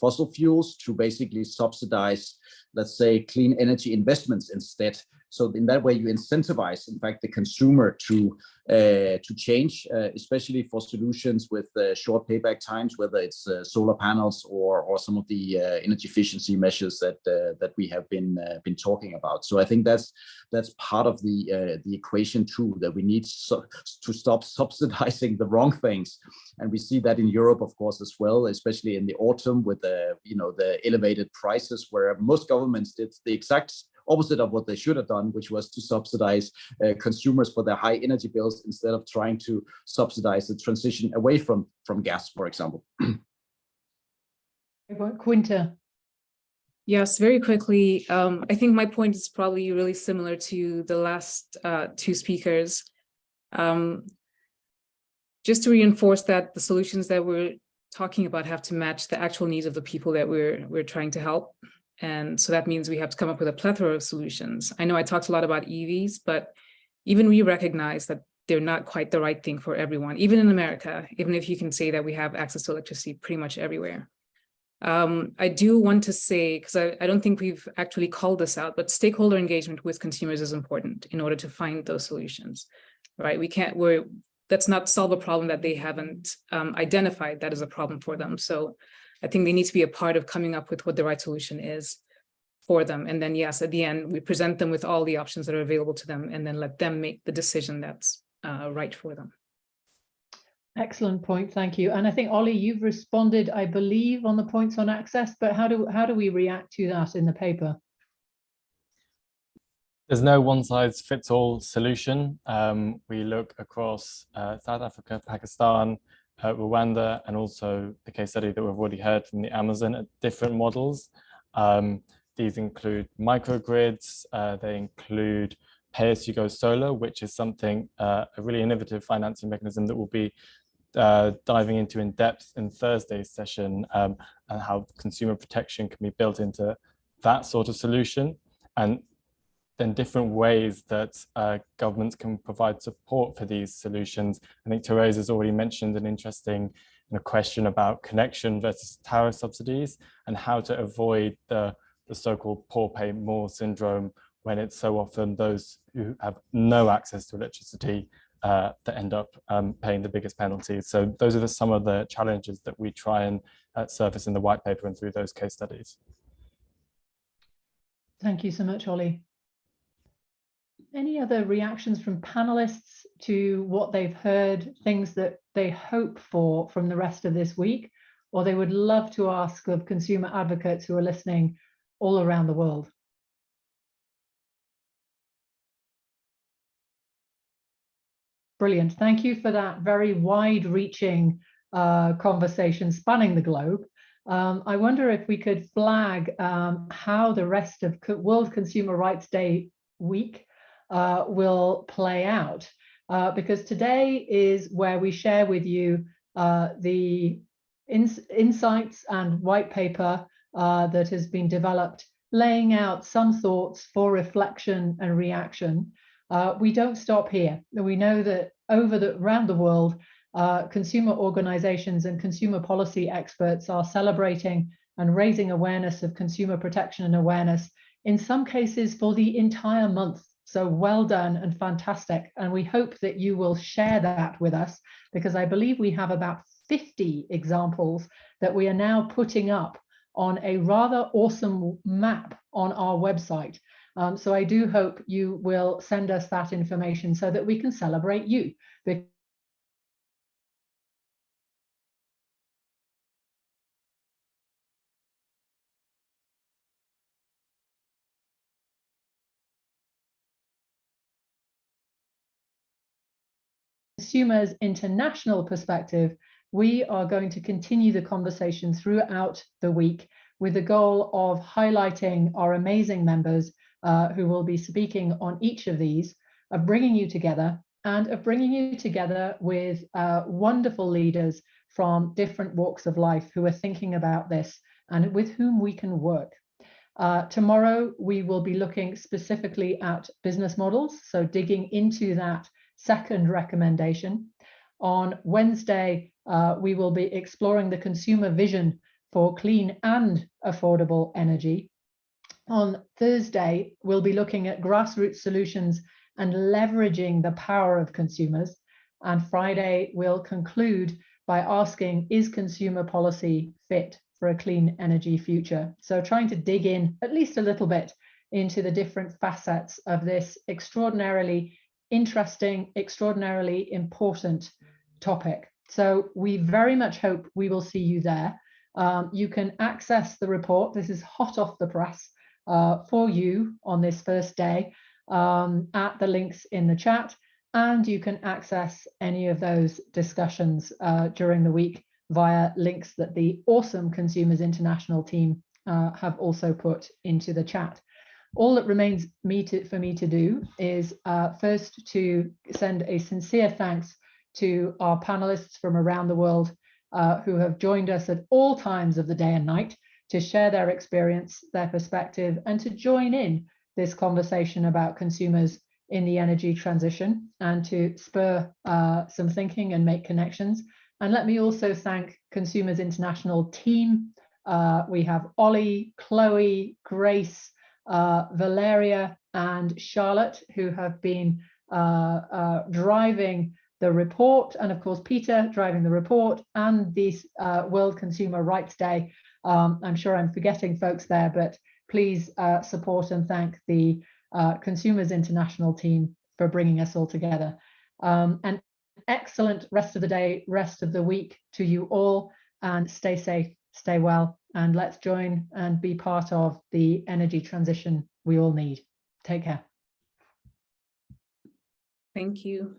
fossil fuels to basically subsidize, let's say, clean energy investments instead. So in that way, you incentivize, in fact, the consumer to uh, to change, uh, especially for solutions with uh, short payback times, whether it's uh, solar panels or or some of the uh, energy efficiency measures that uh, that we have been been talking about. So I think that's that's part of the the equation too that we need so, to stop <laughs> subsidizing the wrong things, and we see that in Europe, of course, as well, especially in the autumn with the you know the elevated prices, where most governments did the exact opposite of what they should have done, which was to subsidize uh, consumers for their high energy bills instead of trying to subsidize the transition away from, from gas, for example. <clears throat>
Quinta.
Yes, very quickly. Um, I think my point is probably really similar to the last uh, two speakers. Um, just to reinforce that the solutions that we're talking about have to match the actual needs of the people that we're we're trying to help. And so that means we have to come up with a plethora of solutions. I know I talked a lot about EVs, but even we recognize that they're not quite the right thing for everyone, even in America, even if you can say that we have access to electricity pretty much everywhere. Um, I do want to say, because I, I, don't think we've actually called this out, but stakeholder engagement with consumers is important in order to find those solutions, right? We can't, we're, that's not solve a problem that they haven't um, identified that is a problem for them. So I think they need to be a part of coming up with what the right solution is for them. And then yes, at the end, we present them with all the options that are available to them and then let them make the decision that's uh, right for them.
Excellent point, thank you. And I think Ollie, you've responded, I believe, on the points on access, but how do how do we react to that in the paper?
There's no one size fits all solution. Um, we look across uh, South Africa, Pakistan, uh, Rwanda, and also the case study that we've already heard from the Amazon at different models. Um, these include microgrids, uh, they include pay-as-you-go solar, which is something, uh, a really innovative financing mechanism that will be uh, diving into in depth in Thursday's session um, and how consumer protection can be built into that sort of solution. And then different ways that uh, governments can provide support for these solutions. I think Therese has already mentioned an interesting you know, question about connection versus tariff subsidies and how to avoid the, the so-called poor pay more syndrome when it's so often those who have no access to electricity uh, that end up um, paying the biggest penalties. So those are the, some of the challenges that we try and uh, surface in the white paper and through those case studies.
Thank you so much, Ollie. Any other reactions from panelists to what they've heard, things that they hope for from the rest of this week, or they would love to ask of consumer advocates who are listening all around the world? Brilliant. Thank you for that very wide-reaching uh, conversation spanning the globe. Um, I wonder if we could flag um, how the rest of World Consumer Rights Day week uh, will play out, uh, because today is where we share with you uh, the ins insights and white paper uh, that has been developed, laying out some thoughts for reflection and reaction. Uh, we don't stop here. We know that over the around the world, uh, consumer organizations and consumer policy experts are celebrating and raising awareness of consumer protection and awareness, in some cases for the entire month. So well done and fantastic. And we hope that you will share that with us because I believe we have about 50 examples that we are now putting up on a rather awesome map on our website. Um, so I do hope you will send us that information so that we can celebrate you. Consumers international perspective, we are going to continue the conversation throughout the week with the goal of highlighting our amazing members uh, who will be speaking on each of these, of bringing you together and of bringing you together with uh, wonderful leaders from different walks of life who are thinking about this and with whom we can work. Uh, tomorrow, we will be looking specifically at business models, so digging into that second recommendation. On Wednesday, uh, we will be exploring the consumer vision for clean and affordable energy. On Thursday, we'll be looking at grassroots solutions and leveraging the power of consumers. And Friday, we'll conclude by asking, is consumer policy fit for a clean energy future? So trying to dig in at least a little bit into the different facets of this extraordinarily interesting, extraordinarily important topic. So we very much hope we will see you there. Um, you can access the report. This is hot off the press uh, for you on this first day um, at the links in the chat. And you can access any of those discussions uh, during the week via links that the awesome Consumers International team uh, have also put into the chat. All that remains me to, for me to do is uh, first to send a sincere thanks to our panelists from around the world uh, who have joined us at all times of the day and night to share their experience, their perspective, and to join in this conversation about consumers in the energy transition and to spur uh, some thinking and make connections. And let me also thank Consumers International team. Uh, we have Ollie, Chloe, Grace, uh, Valeria, and Charlotte, who have been uh, uh, driving the report, and of course, Peter driving the report and this uh, World Consumer Rights Day um, I'm sure I'm forgetting folks there, but please support and thank the Consumers International team for bringing us all together. Um, and excellent rest of the day, rest of the week to you all, and stay safe, stay well, and let's join and be part of the energy transition we all need. Take care.
Thank you.